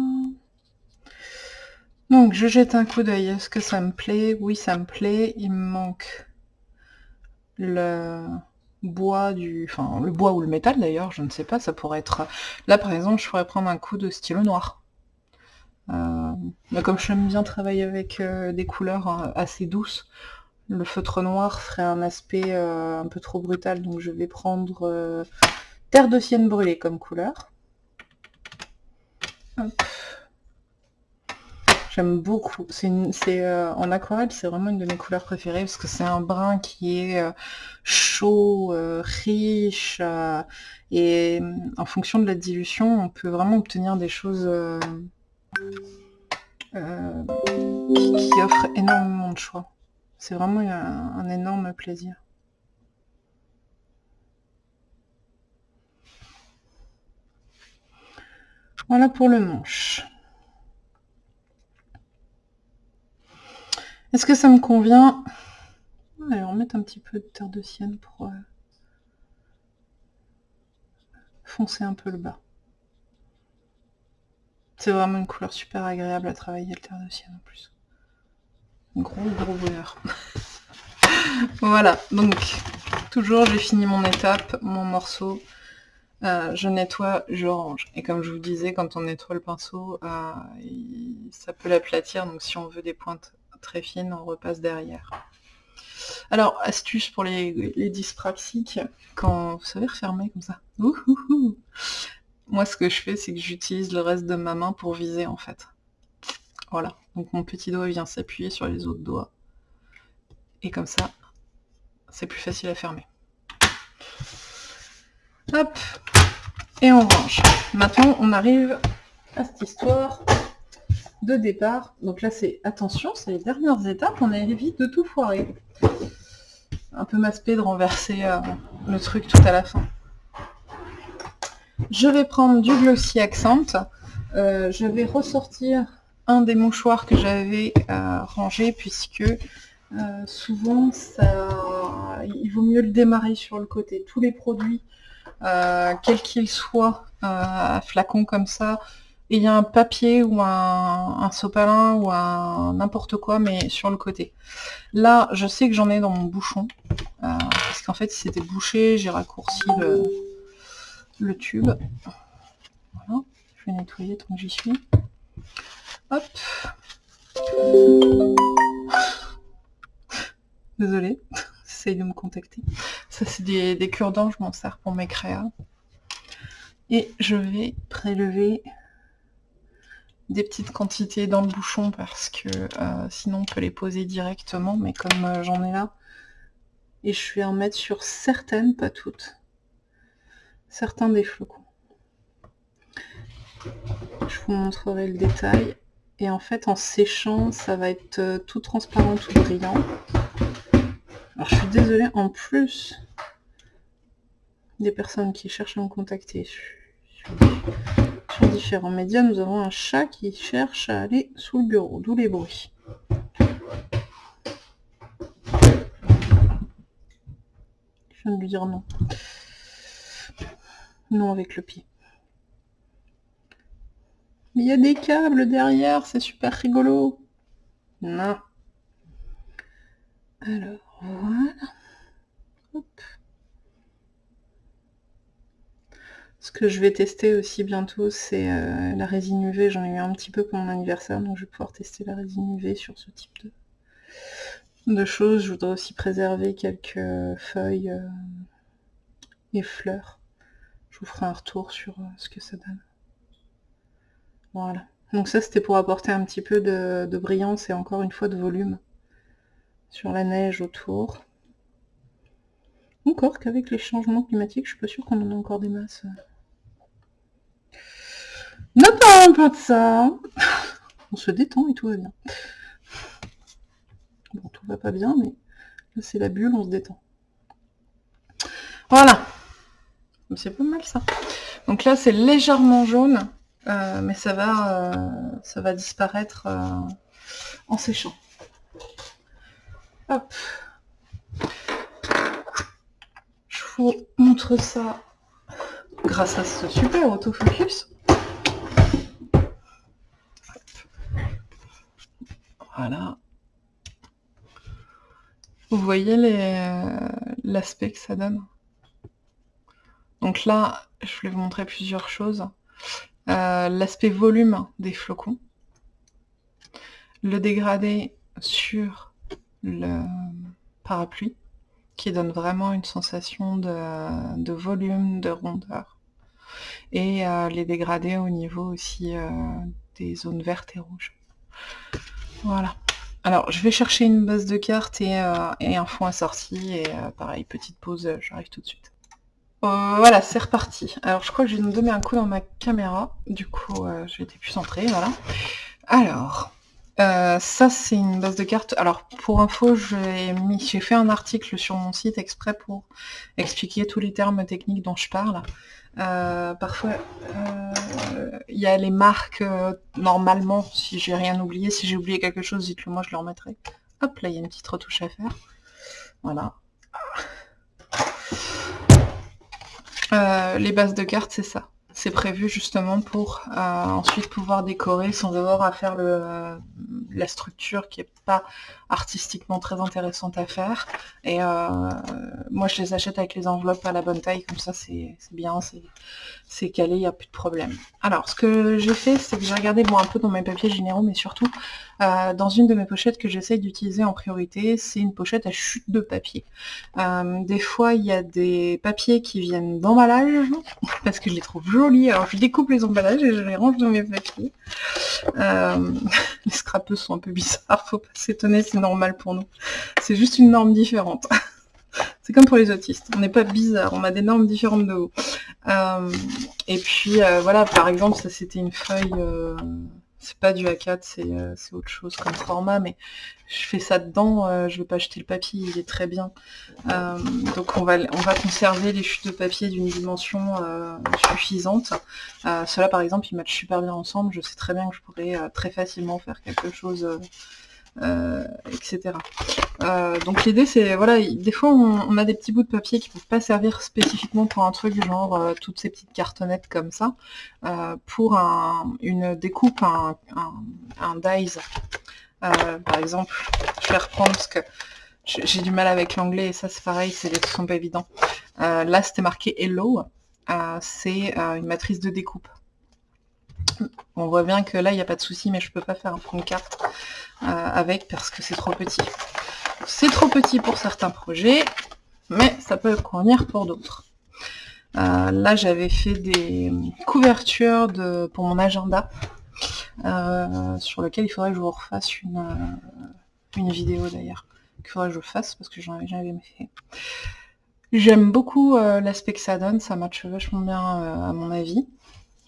Donc je jette un coup d'œil. Est-ce que ça me plaît? Oui, ça me plaît. Il me manque le bois du... Enfin, le bois ou le métal d'ailleurs, je ne sais pas, ça pourrait être... Là par exemple, je pourrais prendre un coup de stylo noir. Euh, mais comme j'aime bien travailler avec euh, des couleurs euh, assez douces, le feutre noir ferait un aspect un peu trop brutal, donc je vais prendre terre de sienne brûlée comme couleur. J'aime beaucoup. En aquarelle, c'est vraiment une de mes couleurs préférées parce que c'est un brun qui est chaud, riche et en fonction de la dilution, on peut vraiment obtenir des choses euh, qui, offre énormément de choix. C'est vraiment un, énorme plaisir. Voilà pour le manche. Est-ce que ça me convient? Allez, on met un petit peu de terre de sienne pour euh, foncer un peu le bas. C'est vraiment une couleur super agréable à travailler, le terre de ciel en plus. Gros gros bonheur. (laughs) voilà, donc toujours j'ai fini mon étape, mon morceau. Euh, je nettoie, je range. Et comme je vous disais, quand on nettoie le pinceau, euh, ça peut l'aplatir, donc si on veut des pointes très fines, on repasse derrière. Alors, astuce pour les, les dyspraxiques, quand vous savez refermer comme ça. Moi, ce que je fais, c'est que j'utilise le reste de ma main pour viser, en fait. Voilà. Donc mon petit doigt vient s'appuyer sur les autres doigts. Et comme ça, c'est plus facile à fermer. Hop Et on range. Maintenant, on arrive à cette histoire de départ. Donc là, c'est attention, c'est les dernières étapes. On évite de tout foirer. Un peu m'aspect de renverser euh, le truc tout à la fin. Je vais prendre du Glossy Accent. Euh, je vais ressortir un des mouchoirs que j'avais euh, rangé puisque euh, souvent il vaut mieux le démarrer sur le côté. Tous les produits, quels qu'ils soient, flacons comme ça, il y a un papier ou un, un sopalin ou un n'importe quoi, mais sur le côté. Là, je sais que j'en ai dans mon bouchon, parce qu'en fait, c'était bouché, j'ai raccourci le, le tube. Voilà, je vais nettoyer tant que j'y suis. Hop. Désolée, (laughs) essaye de me contacter. Ça c'est des, cure-dents, je m'en sers pour mes créas. Et je vais prélever des petites quantités dans le bouchon parce que euh, sinon on peut les poser directement, mais comme euh, j'en ai là, et je vais en mettre sur certaines, pas toutes certains des flocons. Je vous montrerai le détail. Et en fait, en séchant, ça va être euh, tout transparent, tout brillant. Alors, je suis désolée, en plus des personnes qui cherchent à me contacter sur, différents médias, nous avons un chat qui cherche à aller sous le bureau, d'où les bruits. Je viens de lui dire non. Non avec le pied. Il y a des câbles derrière, c'est super rigolo. Non. Alors, voilà. Ce que je vais tester aussi bientôt, c'est euh, la résine UV. J'en ai eu un petit peu pour mon anniversaire, donc je vais pouvoir tester la résine UV sur ce type de, de choses. Je voudrais aussi préserver quelques feuilles euh, et fleurs je vous ferai un retour sur euh, ce que ça donne. Voilà. Donc ça, c'était pour apporter un petit peu de, brillance et encore une fois de volume sur la neige autour. Encore qu'avec les changements climatiques, je suis pas sûre qu'on en a encore des masses. Ne parlons pas de ça. On se détend et tout va bien. Bon, tout va pas bien, mais là c'est la bulle, on se détend. Voilà. C'est pas mal ça. Donc là c'est légèrement jaune, euh, mais ça va, euh, ça va disparaître euh, en séchant. Hop. Je vous montre ça grâce à ce super autofocus. Voilà. Vous voyez l'aspect que ça donne? Donc là, je voulais vous montrer plusieurs choses. Euh, l'aspect volume des flocons. Le dégradé sur le parapluie, qui donne vraiment une sensation de, volume, de rondeur. Et euh, les dégradés au niveau aussi euh, des zones vertes et rouges. Voilà. Alors, je vais chercher une base de cartes et, un fond assorti. Et pareil, petite pause, j'arrive tout de suite. Voilà, c'est reparti. Alors, je crois que je vais me donner un coup dans ma caméra. Du coup, j'ai été plus centrée, voilà. Alors, euh, ça, c'est une base de cartes. Alors, pour info, j'ai fait un article sur mon site exprès pour expliquer tous les termes techniques dont je parle. Euh, parfois, euh, il y a les marques, normalement, si j'ai rien oublié, si j'ai oublié quelque chose, dites-le moi, je le remettrai. Hop, là, il y a une petite retouche à faire. Voilà. Les bases de cartes, c'est ça. C'est prévu justement pour euh, ensuite pouvoir décorer sans avoir à faire le, la structure qui est pas artistiquement très intéressante à faire. Et euh, moi je les achète avec les enveloppes à la bonne taille, comme ça c'est bien, c'est calé, il n'y a plus de problème. Alors ce que j'ai fait, c'est que j'ai regardé bon, un peu dans mes papiers généraux, mais surtout euh, dans une de mes pochettes que j'essaye d'utiliser en priorité, c'est une pochette à chute de papier. des fois il y a des papiers qui viennent d'emballage, parce que je les trouve jolis alors je découpe les emballages et je les range dans mes papiers. Euh, (laughs) les scrapeux sont un peu bizarres, faut pas s'étonner, c'est normal pour nous. C'est juste une norme différente. (laughs) c'est comme pour les autistes, on n'est pas bizarre, on a des normes différentes de haut. Euh, et puis euh, voilà, par exemple, ça c'était une feuille c'est pas du A4, euh, c'est autre chose comme format, mais je fais ça dedans, euh, je vais pas jeter le papier, il est très bien. Euh, donc on va, on va conserver les chutes de papier d'une dimension suffisante. Cela par exemple, ils matchent super bien ensemble, je sais très bien que je pourrais très facilement faire quelque chose euh, etc. Euh, donc l'idée c'est, voilà, des fois on, a des petits bouts de papier qui ne peuvent pas servir spécifiquement pour un truc genre euh, toutes ces petites cartonnettes comme ça, pour une découpe, un, un, dies. par exemple, je vais reprendre parce que j'ai du mal avec l'anglais et ça c'est pareil, c'est des trucs pas évidents. là c'était marqué Hello, c'est une matrice de découpe. On voit bien que là, il n'y a pas de souci, mais je peux pas faire un de carte euh, avec parce que c'est trop petit. C'est trop petit pour certains projets, mais ça peut convenir pour d'autres. Euh, là, j'avais fait des couvertures pour mon agenda, euh, sur lequel il faudrait que je vous refasse une, une vidéo d'ailleurs. Il faudrait que je fasse parce que j'en avais jamais fait. J'aime beaucoup l'aspect que ça donne, ça matche vachement bien à mon avis.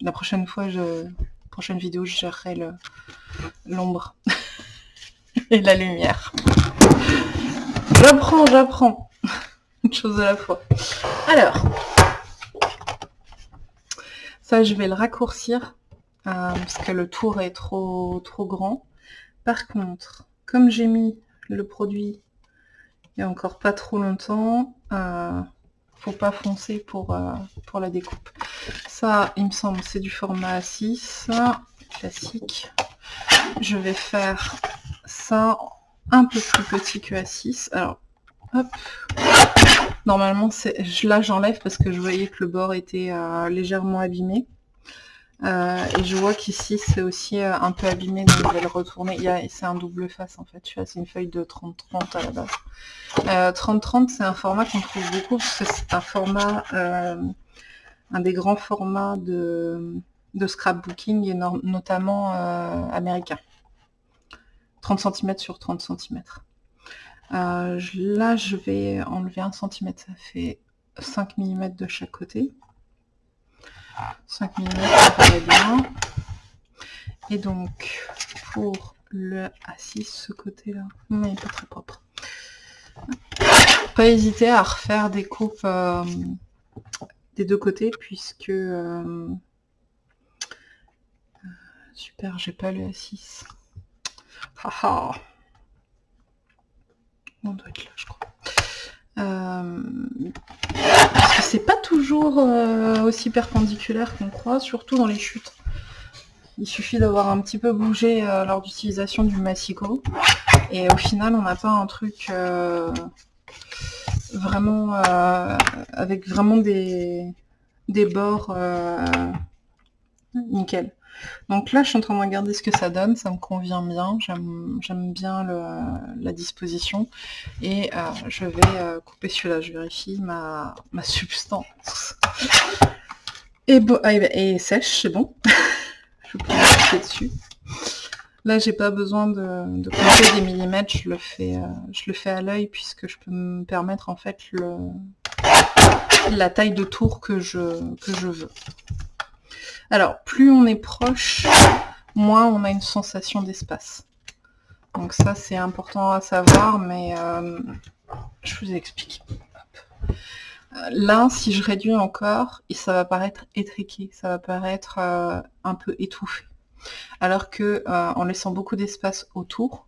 La prochaine fois, je... prochaine vidéo, je gérerai l'ombre (laughs) et la lumière. J'apprends, j'apprends. (laughs) Une chose à la fois. Alors, ça, je vais le raccourcir euh, parce que le tour est trop, trop grand. Par contre, comme j'ai mis le produit il n'y a encore pas trop longtemps, euh, faut pas foncer pour, euh, pour la découpe. Ça, il me semble, c'est du format 6, classique. Je vais faire ça un peu plus petit que A6. Alors, hop. Normalement, là, j'enlève parce que je voyais que le bord était euh, légèrement abîmé. Euh, et je vois qu'ici c'est aussi euh, un peu abîmé, donc je vais le retourner. C'est un double face en fait, c'est une feuille de 30-30 à la base. 30-30 c'est un format qu'on trouve beaucoup c'est un format, un des grands formats de, scrapbooking et notamment américain. 30 cm sur 30 cm. Euh, là, je vais enlever 1 cm, ça fait 5 mm de chaque côté. 5 mm, ça paraît bien. Et donc, pour le A6, ce côté-là, mais pas très propre. Pas hésiter à refaire des coupes euh, des deux côtés, puisque... Euh, super, j'ai pas le A6. Haha On doit être là, je crois. Euh, parce que c'est pas toujours aussi perpendiculaire qu'on croit, surtout dans les chutes. Il suffit d'avoir un petit peu bougé euh, lors d'utilisation du massico. Et au final, on n'a pas un truc euh, vraiment euh, avec vraiment des, des bords nickel. Donc là, je suis en train de regarder ce que ça donne, ça me convient bien, j'aime bien la disposition. Et je vais couper celui-là, je vérifie ma, substance. Ah, et sèche, c'est bon. (laughs) dessus. Là, j'ai pas besoin de, compter des millimètres, je le fais, euh, je à l'œil puisque je peux me permettre en fait la taille de tour je, que je veux. Alors, plus on est proche, moins on a une sensation d'espace. Donc ça, c'est important à savoir, mais euh, je vous explique. Là, si je réduis encore, ça va paraître étriqué, ça va paraître euh, un peu étouffé. Alors que euh, en laissant beaucoup d'espace autour,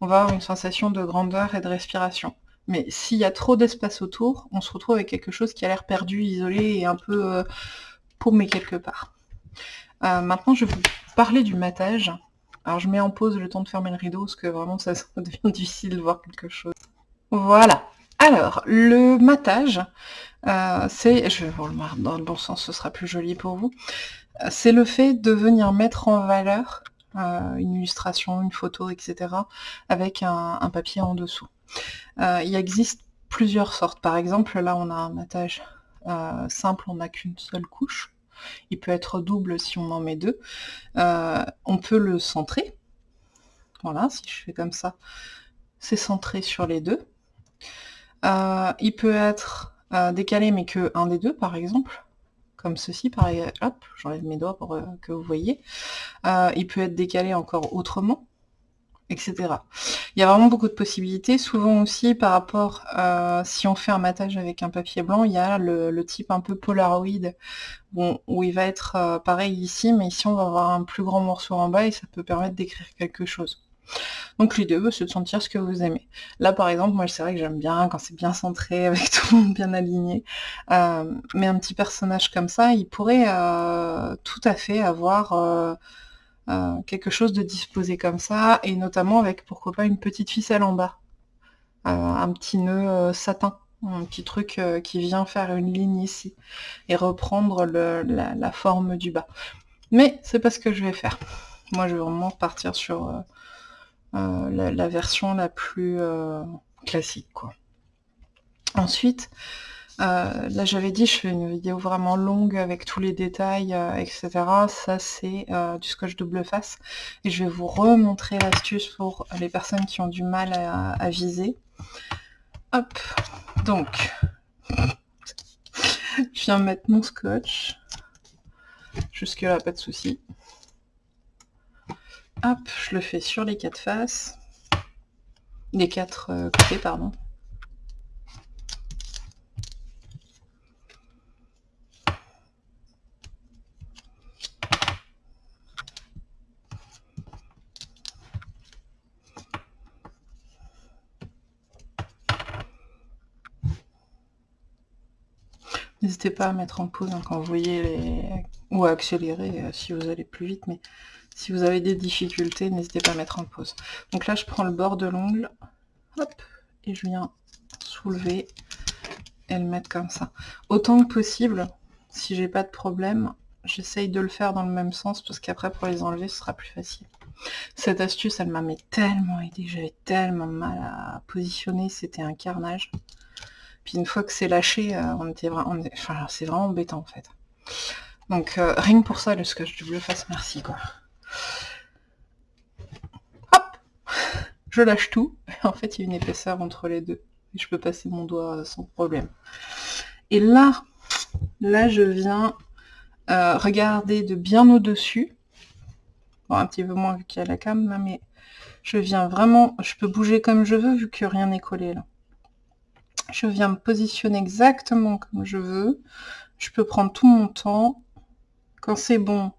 on va avoir une sensation de grandeur et de respiration. Mais s'il y a trop d'espace autour, on se retrouve avec quelque chose qui a l'air perdu, isolé et un peu euh, paumé quelque part. Maintenant, je vais vous parler du matage. Alors, je mets en pause le temps de fermer le rideau, parce que vraiment, (laughs) ça devient difficile de voir quelque chose. Voilà. Alors, le matage, euh, c'est, je vais vous le mettre dans le bon sens, ce sera plus joli pour vous, c'est le fait de venir mettre en valeur euh, une illustration, une photo, etc. avec un, papier en dessous. Euh, il existe plusieurs sortes. Par exemple, là, on a un matage simple, on n'a qu'une seule couche. Il peut être double si on en met deux. on peut le centrer. Voilà, si je fais comme ça, c'est centré sur les deux. Euh, il peut être euh, décalé mais que un des deux par exemple, comme ceci, pareil, hop, j'enlève mes doigts pour euh, que vous voyez. il peut être décalé encore autrement, etc. Il y a vraiment beaucoup de possibilités. Souvent aussi, par rapport, si on fait un matage avec un papier blanc, il y a le, type un peu Polaroid, bon, où il va être pareil ici, mais ici on va avoir un plus grand morceau en bas et ça peut permettre d'écrire quelque chose. Donc l'idée, bah, c'est de sentir ce que vous aimez. Là, par exemple, moi, c'est vrai que j'aime bien quand c'est bien centré, (laughs) avec tout le monde bien aligné. Euh, mais un petit personnage comme ça, il pourrait euh, tout à fait avoir euh, quelque chose de disposé comme ça, et notamment avec, pourquoi pas, une petite ficelle en bas. un petit nœud satin un petit truc qui vient faire une ligne ici et reprendre la, forme du bas. Mais c'est pas ce que je vais faire. Moi, je vais vraiment partir sur euh, la, version la plus euh, classique. Quoi. Ensuite, euh, là j'avais dit je fais une vidéo vraiment longue avec tous les détails, etc. Ça c'est du scotch double face. Et je vais vous remontrer l'astuce pour les personnes qui ont du mal à, à viser. Hop, donc, je viens mettre mon scotch. Jusque là, pas de souci. Hop, je le fais sur les quatre faces. Les quatre euh, côtés, pardon. N'hésitez pas à mettre en pause quand vous voyez les... ou à accélérer euh, si vous allez plus vite, mais si vous avez des difficultés, n'hésitez pas à mettre en pause. Donc là, je prends le bord de l'ongle, hop, et je viens soulever et le mettre comme ça. Autant que possible, si j'ai pas de problème, j'essaye de le faire dans le même sens, parce qu'après, pour les enlever, ce sera plus facile. Cette astuce, elle m'a tellement aidé, j'avais tellement mal à positionner, c'était un carnage. Puis une fois que c'est lâché, euh, c'est vraiment embêtant en fait. Donc euh, rien que pour ça, le scotch double face, merci quoi. Hop Je lâche tout. En fait, il y a une épaisseur entre les deux. Et je peux passer mon doigt sans problème. Et là, là, je viens euh, regarder de bien au-dessus. Bon, un petit peu moins vu qu'il y a la cam là, mais je viens vraiment, je peux bouger comme je veux vu que rien n'est collé là. Je viens me positionner exactement comme je veux. Je peux prendre tout mon temps. Quand c'est bon,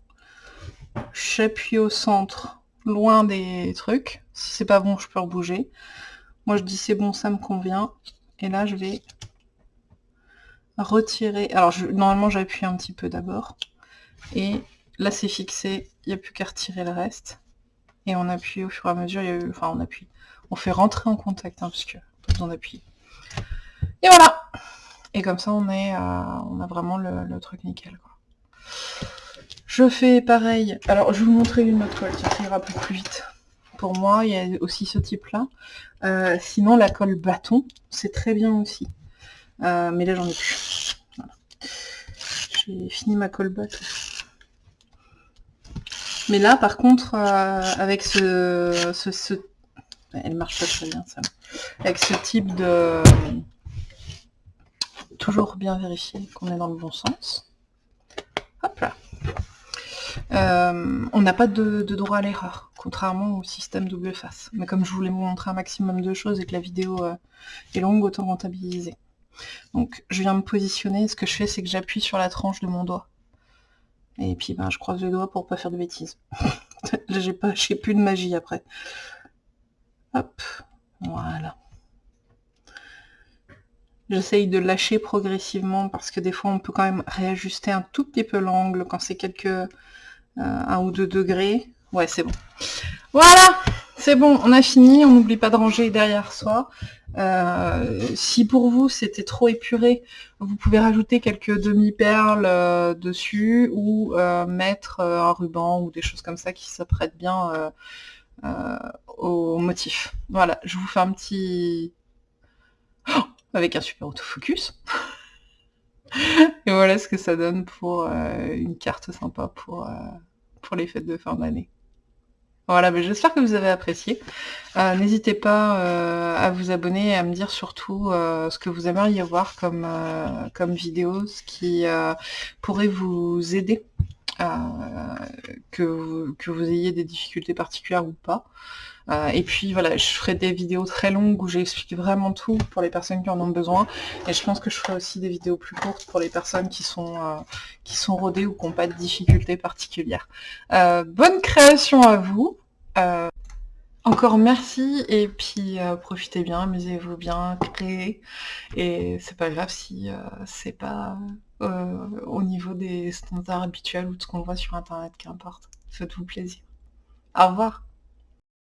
j'appuie au centre, loin des trucs. Si c'est pas bon, je peux rebouger. Moi, je dis c'est bon, ça me convient. Et là, je vais retirer. Alors, normalement, j'appuie un petit peu d'abord. Et là, c'est fixé. Il n'y a plus qu'à retirer le reste. Et on appuie au fur et à mesure. Enfin, on appuie. On fait rentrer en contact, hein, parce que besoin d'appuyer. Et voilà Et comme ça, on, est, on a vraiment le, truc nickel. Quoi. Je fais pareil. Alors, je vais vous montrer une autre colle, ça ira plus, plus vite. Pour moi, il y a aussi ce type-là. Euh, sinon, la colle bâton, c'est très bien aussi. Euh, mais là, j'en ai plus. J'ai fini ma colle bâton. Mais là, par contre, euh, avec ce, ce, Elle marche pas très bien, ça. Avec ce type de toujours bien vérifier qu'on est dans le bon sens. Hop là. Euh, on n'a pas de, droit à l'erreur, contrairement au système double face. Mais comme je voulais vous montrer un maximum de choses et que la vidéo euh, est longue, autant rentabiliser. Donc je viens me positionner, ce que je fais c'est que j'appuie sur la tranche de mon doigt. Et puis ben, je croise les doigts pour pas faire de bêtises. (laughs) J'ai pas j'ai plus de magie après. Hop, voilà. J'essaye de lâcher progressivement parce que des fois on peut quand même réajuster un tout petit peu l'angle quand c'est quelques euh, un ou deux degrés. Ouais, c'est bon. Voilà, c'est bon, on a fini. On n'oublie pas de ranger derrière soi. Euh, si pour vous c'était trop épuré, vous pouvez rajouter quelques demi-perles euh, dessus ou mettre un ruban ou des choses comme ça qui s'apprêtent bien au motif. Voilà, je vous fais un petit... avec un super autofocus. (laughs) Et voilà ce que ça donne pour euh, une carte sympa pour, euh, pour les fêtes de fin d'année. Voilà, mais j'espère que vous avez apprécié. Euh, n'hésitez pas à vous abonner et à me dire surtout ce que vous aimeriez voir comme, comme vidéo, ce qui pourrait vous aider, que, que vous ayez des difficultés particulières ou pas. Euh, et puis voilà, je ferai des vidéos très longues où j'explique vraiment tout pour les personnes qui en ont besoin. Et je pense que je ferai aussi des vidéos plus courtes pour les personnes qui sont, euh, qui sont rodées ou qui n'ont pas de difficultés particulières. Euh, bonne création à vous encore merci et puis profitez bien, amusez-vous bien, créez et c'est pas grave si c'est pas au niveau des standards habituels ou de ce qu'on voit sur internet, qu'importe. Faites-vous plaisir. Au revoir.